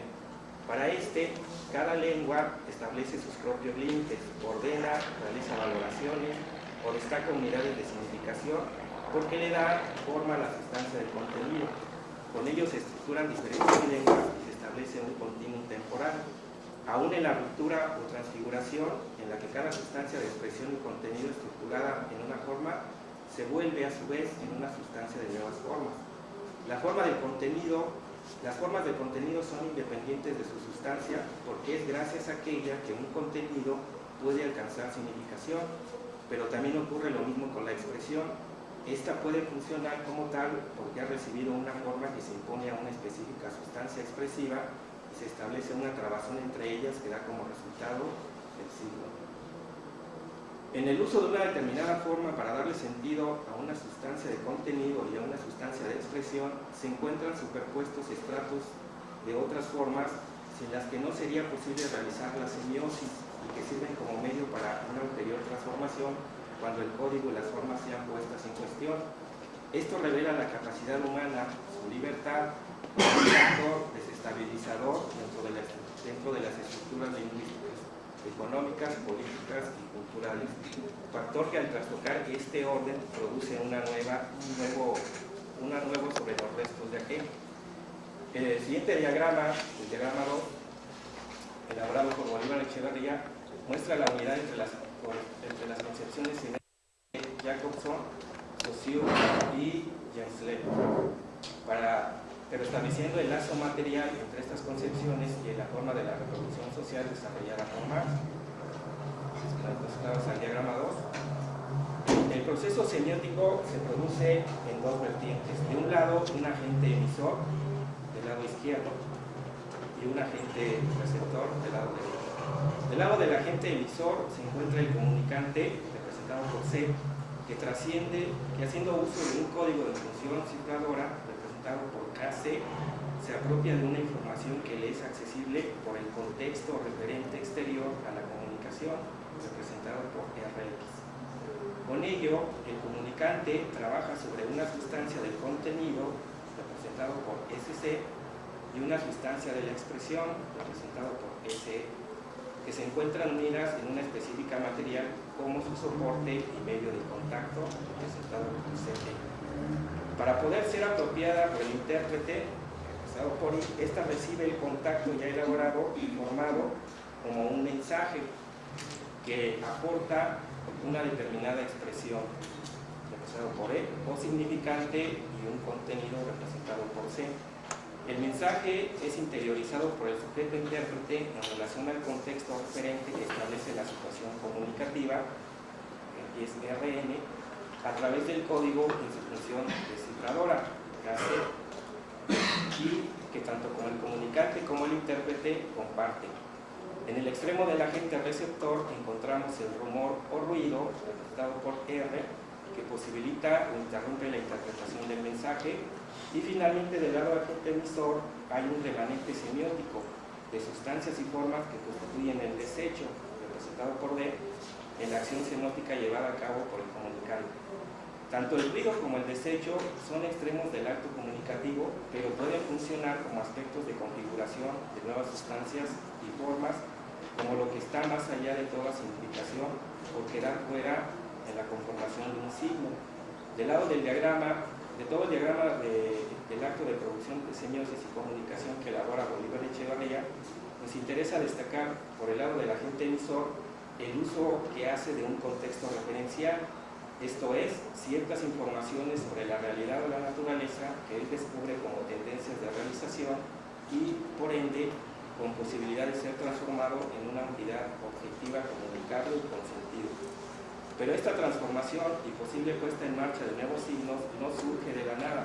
Para este, cada lengua establece sus propios límites, ordena, realiza valoraciones o destaca unidades de significación porque le da forma a la sustancia del contenido. Con ello se estructuran diferentes lenguas y se un continuum temporal. Aún en la ruptura o transfiguración, en la que cada sustancia de expresión y contenido estructurada en una forma se vuelve a su vez en una sustancia de nuevas formas. Del contenido las formas de contenido son independientes de su sustancia porque es gracias a aquella que un contenido puede alcanzar significación, pero también ocurre lo mismo con la expresión. Esta puede funcionar como tal porque ha recibido una forma que se impone a una específica sustancia expresiva y se establece una trabazón entre ellas que da como resultado el signo. En el uso de una determinada forma para darle sentido a una sustancia de contenido y a una sustancia de expresión, se encuentran superpuestos estratos de otras formas sin las que no sería posible realizar la semiosis y que sirven como medio para una ulterior transformación cuando el código y las formas sean puestas en cuestión. Esto revela la capacidad humana, su libertad, un factor desestabilizador dentro de, las, dentro de las estructuras lingüísticas económicas, políticas y culturales, factor que al trastocar este orden produce una nueva, un nuevo, una nuevo sobre los restos de aquel. El siguiente diagrama, el diagrama 2, elaborado por Bolívar Echeverría, muestra la unidad entre las, entre las concepciones de Jacobson, Saussure y James para pero estableciendo el lazo material entre estas concepciones y la forma de la reproducción social desarrollada por Marx. al diagrama 2. El proceso semiótico se produce en dos vertientes. De un lado, un agente emisor, del lado izquierdo, y un agente receptor, del lado derecho. Del lado del agente emisor se encuentra el comunicante, representado por C, que trasciende, que haciendo uso de un código de función cifradora, por KC se apropia de una información que le es accesible por el contexto referente exterior a la comunicación, representado por RX. Con ello, el comunicante trabaja sobre una sustancia del contenido, representado por SC, y una sustancia de la expresión, representado por SE, que se encuentran unidas en una específica material como su soporte y medio de contacto, representado por CT. Para poder ser apropiada por el intérprete, por esta recibe el contacto ya elaborado y formado como un mensaje que aporta una determinada expresión representado por E o significante y un contenido representado por C. El mensaje es interiorizado por el sujeto intérprete en relación al contexto referente que establece la situación comunicativa, que es RN, a través del código en su función descifradora, y que tanto como el comunicante como el intérprete comparten. En el extremo del agente receptor encontramos el rumor o ruido, representado por R, que posibilita o interrumpe la interpretación del mensaje, y finalmente del lado del agente emisor hay un remanente semiótico de sustancias y formas que constituyen el desecho, representado por D, en la acción semótica llevada a cabo por el comunicante. Tanto el ruido como el desecho son extremos del acto comunicativo, pero pueden funcionar como aspectos de configuración de nuevas sustancias y formas, como lo que está más allá de toda significación o quedar fuera en la conformación de un signo. Del lado del diagrama, de todo el diagrama del acto de producción de semiosis y comunicación que elabora Bolívar Echevarría, nos interesa destacar por el lado del agente emisor el uso que hace de un contexto referencial esto es, ciertas informaciones sobre la realidad de la naturaleza que él descubre como tendencias de realización y, por ende, con posibilidad de ser transformado en una entidad objetiva, comunicable y con sentido. Pero esta transformación y posible puesta en marcha de nuevos signos no surge de la nada.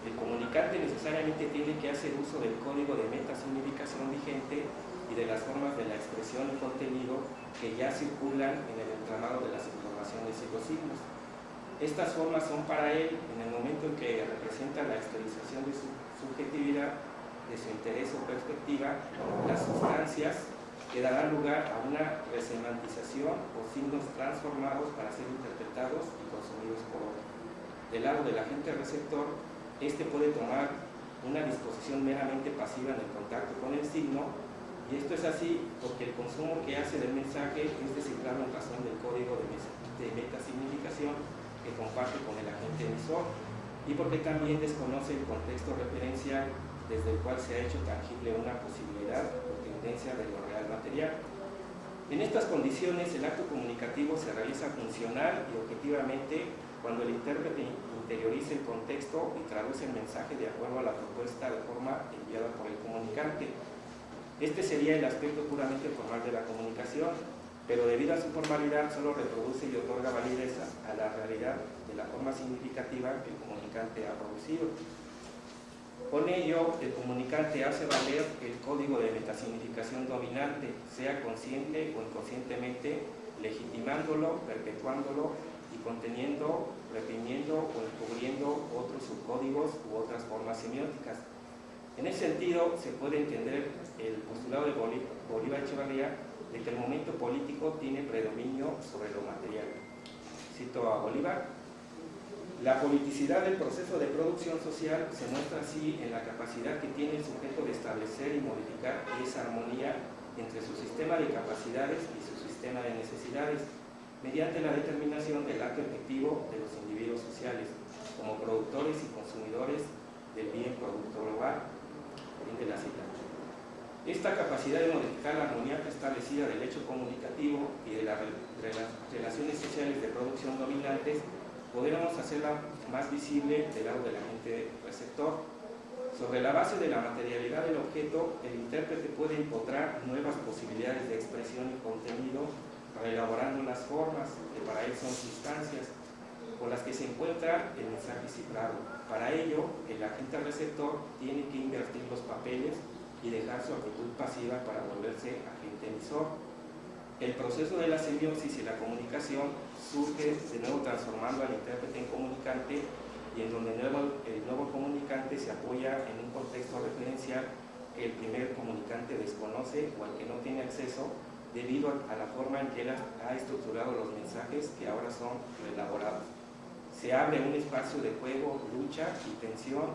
El comunicante necesariamente tiene que hacer uso del código de metasignificación vigente y de las formas de la expresión y contenido que ya circulan en el entramado de las y los signos. Estas formas son para él, en el momento en que representa la exteriorización de su subjetividad, de su interés o perspectiva, las sustancias que dará lugar a una resemantización o signos transformados para ser interpretados y consumidos por otro. Del lado del agente receptor, este puede tomar una disposición meramente pasiva en el contacto con el signo y esto es así porque el consumo que hace del mensaje es descifrado en razón del código de, metasignificación que comparte con el agente emisor y porque también desconoce el contexto referencial desde el cual se ha hecho tangible una posibilidad o tendencia de lo real material. En estas condiciones, el acto comunicativo se realiza funcional y objetivamente cuando el intérprete interioriza el contexto y traduce el mensaje de acuerdo a la propuesta de forma enviada por el comunicante. Este sería el aspecto puramente formal de la comunicación, pero debido a su formalidad solo reproduce y otorga validez a la realidad de la forma significativa que el comunicante ha producido. Con ello, el comunicante hace valer el código de metasignificación dominante, sea consciente o inconscientemente, legitimándolo, perpetuándolo y conteniendo, reprimiendo o encubriendo otros subcódigos u otras formas semióticas. En ese sentido, se puede entender el postulado de Bolívar Echevarría de que el momento político tiene predominio sobre lo material. Cito a Bolívar, la politicidad del proceso de producción social se muestra así en la capacidad que tiene el sujeto de establecer y modificar esa armonía entre su sistema de capacidades y su sistema de necesidades, mediante la determinación del acto efectivo de los individuos sociales, como productores y consumidores del bien producto global. de la cita. Esta capacidad de modificar la armonía establecida del hecho comunicativo y de las relaciones sociales de producción dominantes podríamos hacerla más visible del lado del agente receptor. Sobre la base de la materialidad del objeto, el intérprete puede encontrar nuevas posibilidades de expresión y contenido, reelaborando las formas, que para él son sustancias, con las que se encuentra el mensaje cifrado. Para ello, el agente receptor tiene que invertir los papeles y dejar su actitud pasiva para volverse agente emisor. El proceso de la semiosis y la comunicación surge de nuevo transformando al intérprete en comunicante y en donde el nuevo, el nuevo comunicante se apoya en un contexto referencial que el primer comunicante desconoce o al que no tiene acceso debido a, la forma en que él ha estructurado los mensajes que ahora son elaborados. Se abre un espacio de juego, lucha y tensión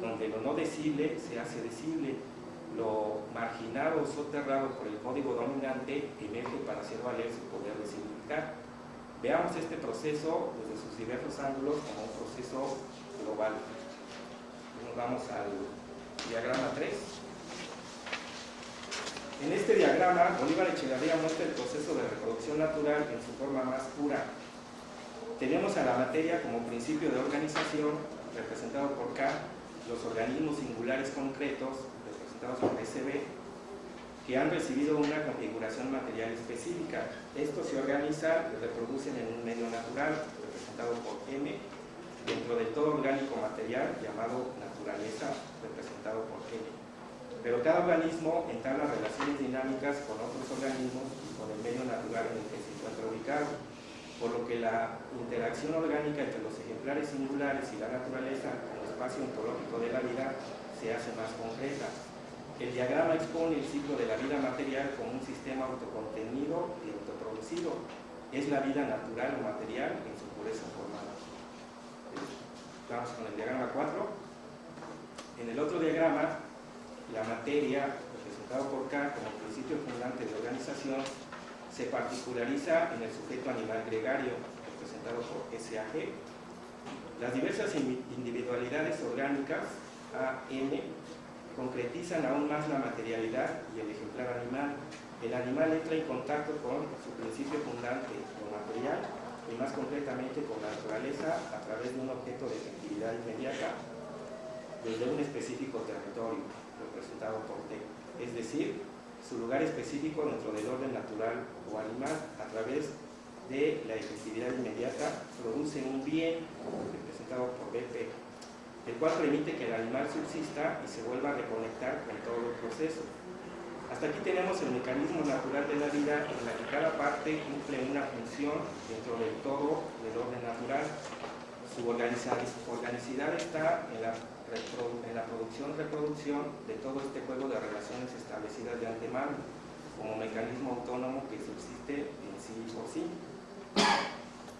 donde lo no decible se hace decible, lo marginado o soterrado por el código dominante emerge para hacer valer su poder de significar. Veamos este proceso desde sus diversos ángulos como un proceso global. Nos vamos al diagrama 3. En este diagrama, Bolívar Echegarría muestra el proceso de reproducción natural en su forma más pura. Tenemos a la materia como principio de organización, representado por K, los organismos singulares concretos, por SB, que han recibido una configuración material específica. Esto se organiza y reproducen en un medio natural, representado por M, dentro del todo orgánico material llamado naturaleza, representado por N. Pero cada organismo entabla relaciones dinámicas con otros organismos y con el medio natural en el que se encuentra ubicado, por lo que la interacción orgánica entre los ejemplares singulares y la naturaleza el espacio ontológico de la vida se hace más concreta, el diagrama expone el ciclo de la vida material como un sistema autocontenido y autoproducido. Es la vida natural o material en su pureza formal. Vamos con el diagrama 4. En el otro diagrama, la materia, representada por K como principio fundante de organización, se particulariza en el sujeto animal gregario, representado por SAG. Las diversas individualidades orgánicas, AN, concretizan aún más la materialidad y el ejemplar animal. El animal entra en contacto con su principio fundante, lo material, y más concretamente con la naturaleza a través de un objeto de efectividad inmediata desde un específico territorio, representado por T, es decir, su lugar específico dentro del orden natural o animal a través de la efectividad inmediata produce un bien representado por BP el cual permite que el animal subsista y se vuelva a reconectar con todo el proceso. Hasta aquí tenemos el mecanismo natural de la vida en la que cada parte cumple una función dentro del todo del orden natural. Su organicidad está en la, en la producción-reproducción de todo este juego de relaciones establecidas de antemano. como mecanismo autónomo que subsiste en sí por sí.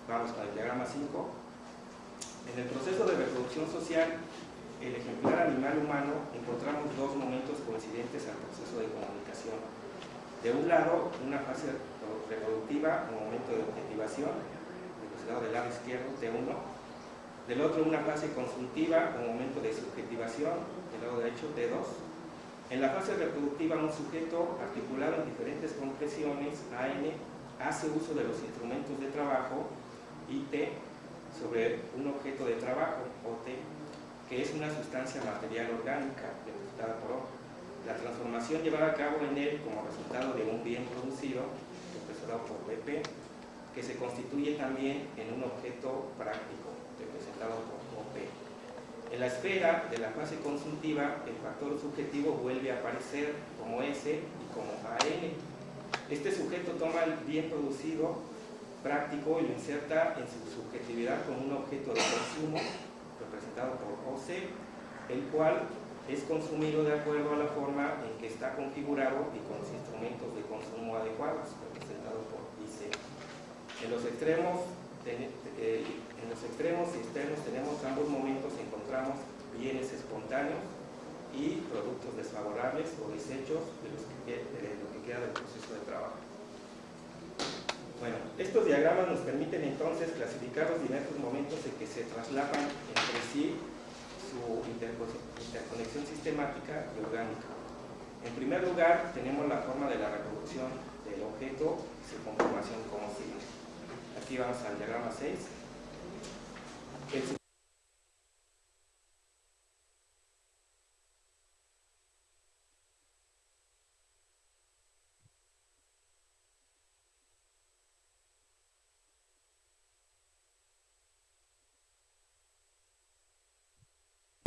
Vamos con el diagrama 5. En el proceso de reproducción social, el ejemplar animal humano encontramos dos momentos coincidentes al proceso de comunicación. De un lado, una fase reproductiva, un momento de objetivación, representado del lado izquierdo, T1. Del otro, una fase consultiva, un momento de subjetivación, del lado derecho, T2. En la fase reproductiva, un sujeto articulado en diferentes compresiones, AN, hace uso de los instrumentos de trabajo, IT, sobre un objeto de trabajo, OT, que es una sustancia material orgánica representada por O. La transformación llevada a cabo en él como resultado de un bien producido, representado por BP, que se constituye también en un objeto práctico, representado por OP. En la esfera de la fase consultiva, el factor subjetivo vuelve a aparecer como S y como AN. Este sujeto toma el bien producido práctico y lo inserta en su subjetividad como un objeto de consumo, representado por OC, el cual es consumido de acuerdo a la forma en que está configurado y con los instrumentos de consumo adecuados, representado por IC. En los extremos, eh, en los extremos externos tenemos ambos momentos, encontramos bienes espontáneos y productos desfavorables o desechos de lo que queda del proceso de trabajo. Bueno, estos diagramas nos permiten entonces clasificar los diversos momentos en que se traslapan entre sí su interconexión sistemática y orgánica. En primer lugar, tenemos la forma de la reproducción del objeto y su conformación como sigue. Aquí vamos al diagrama 6. El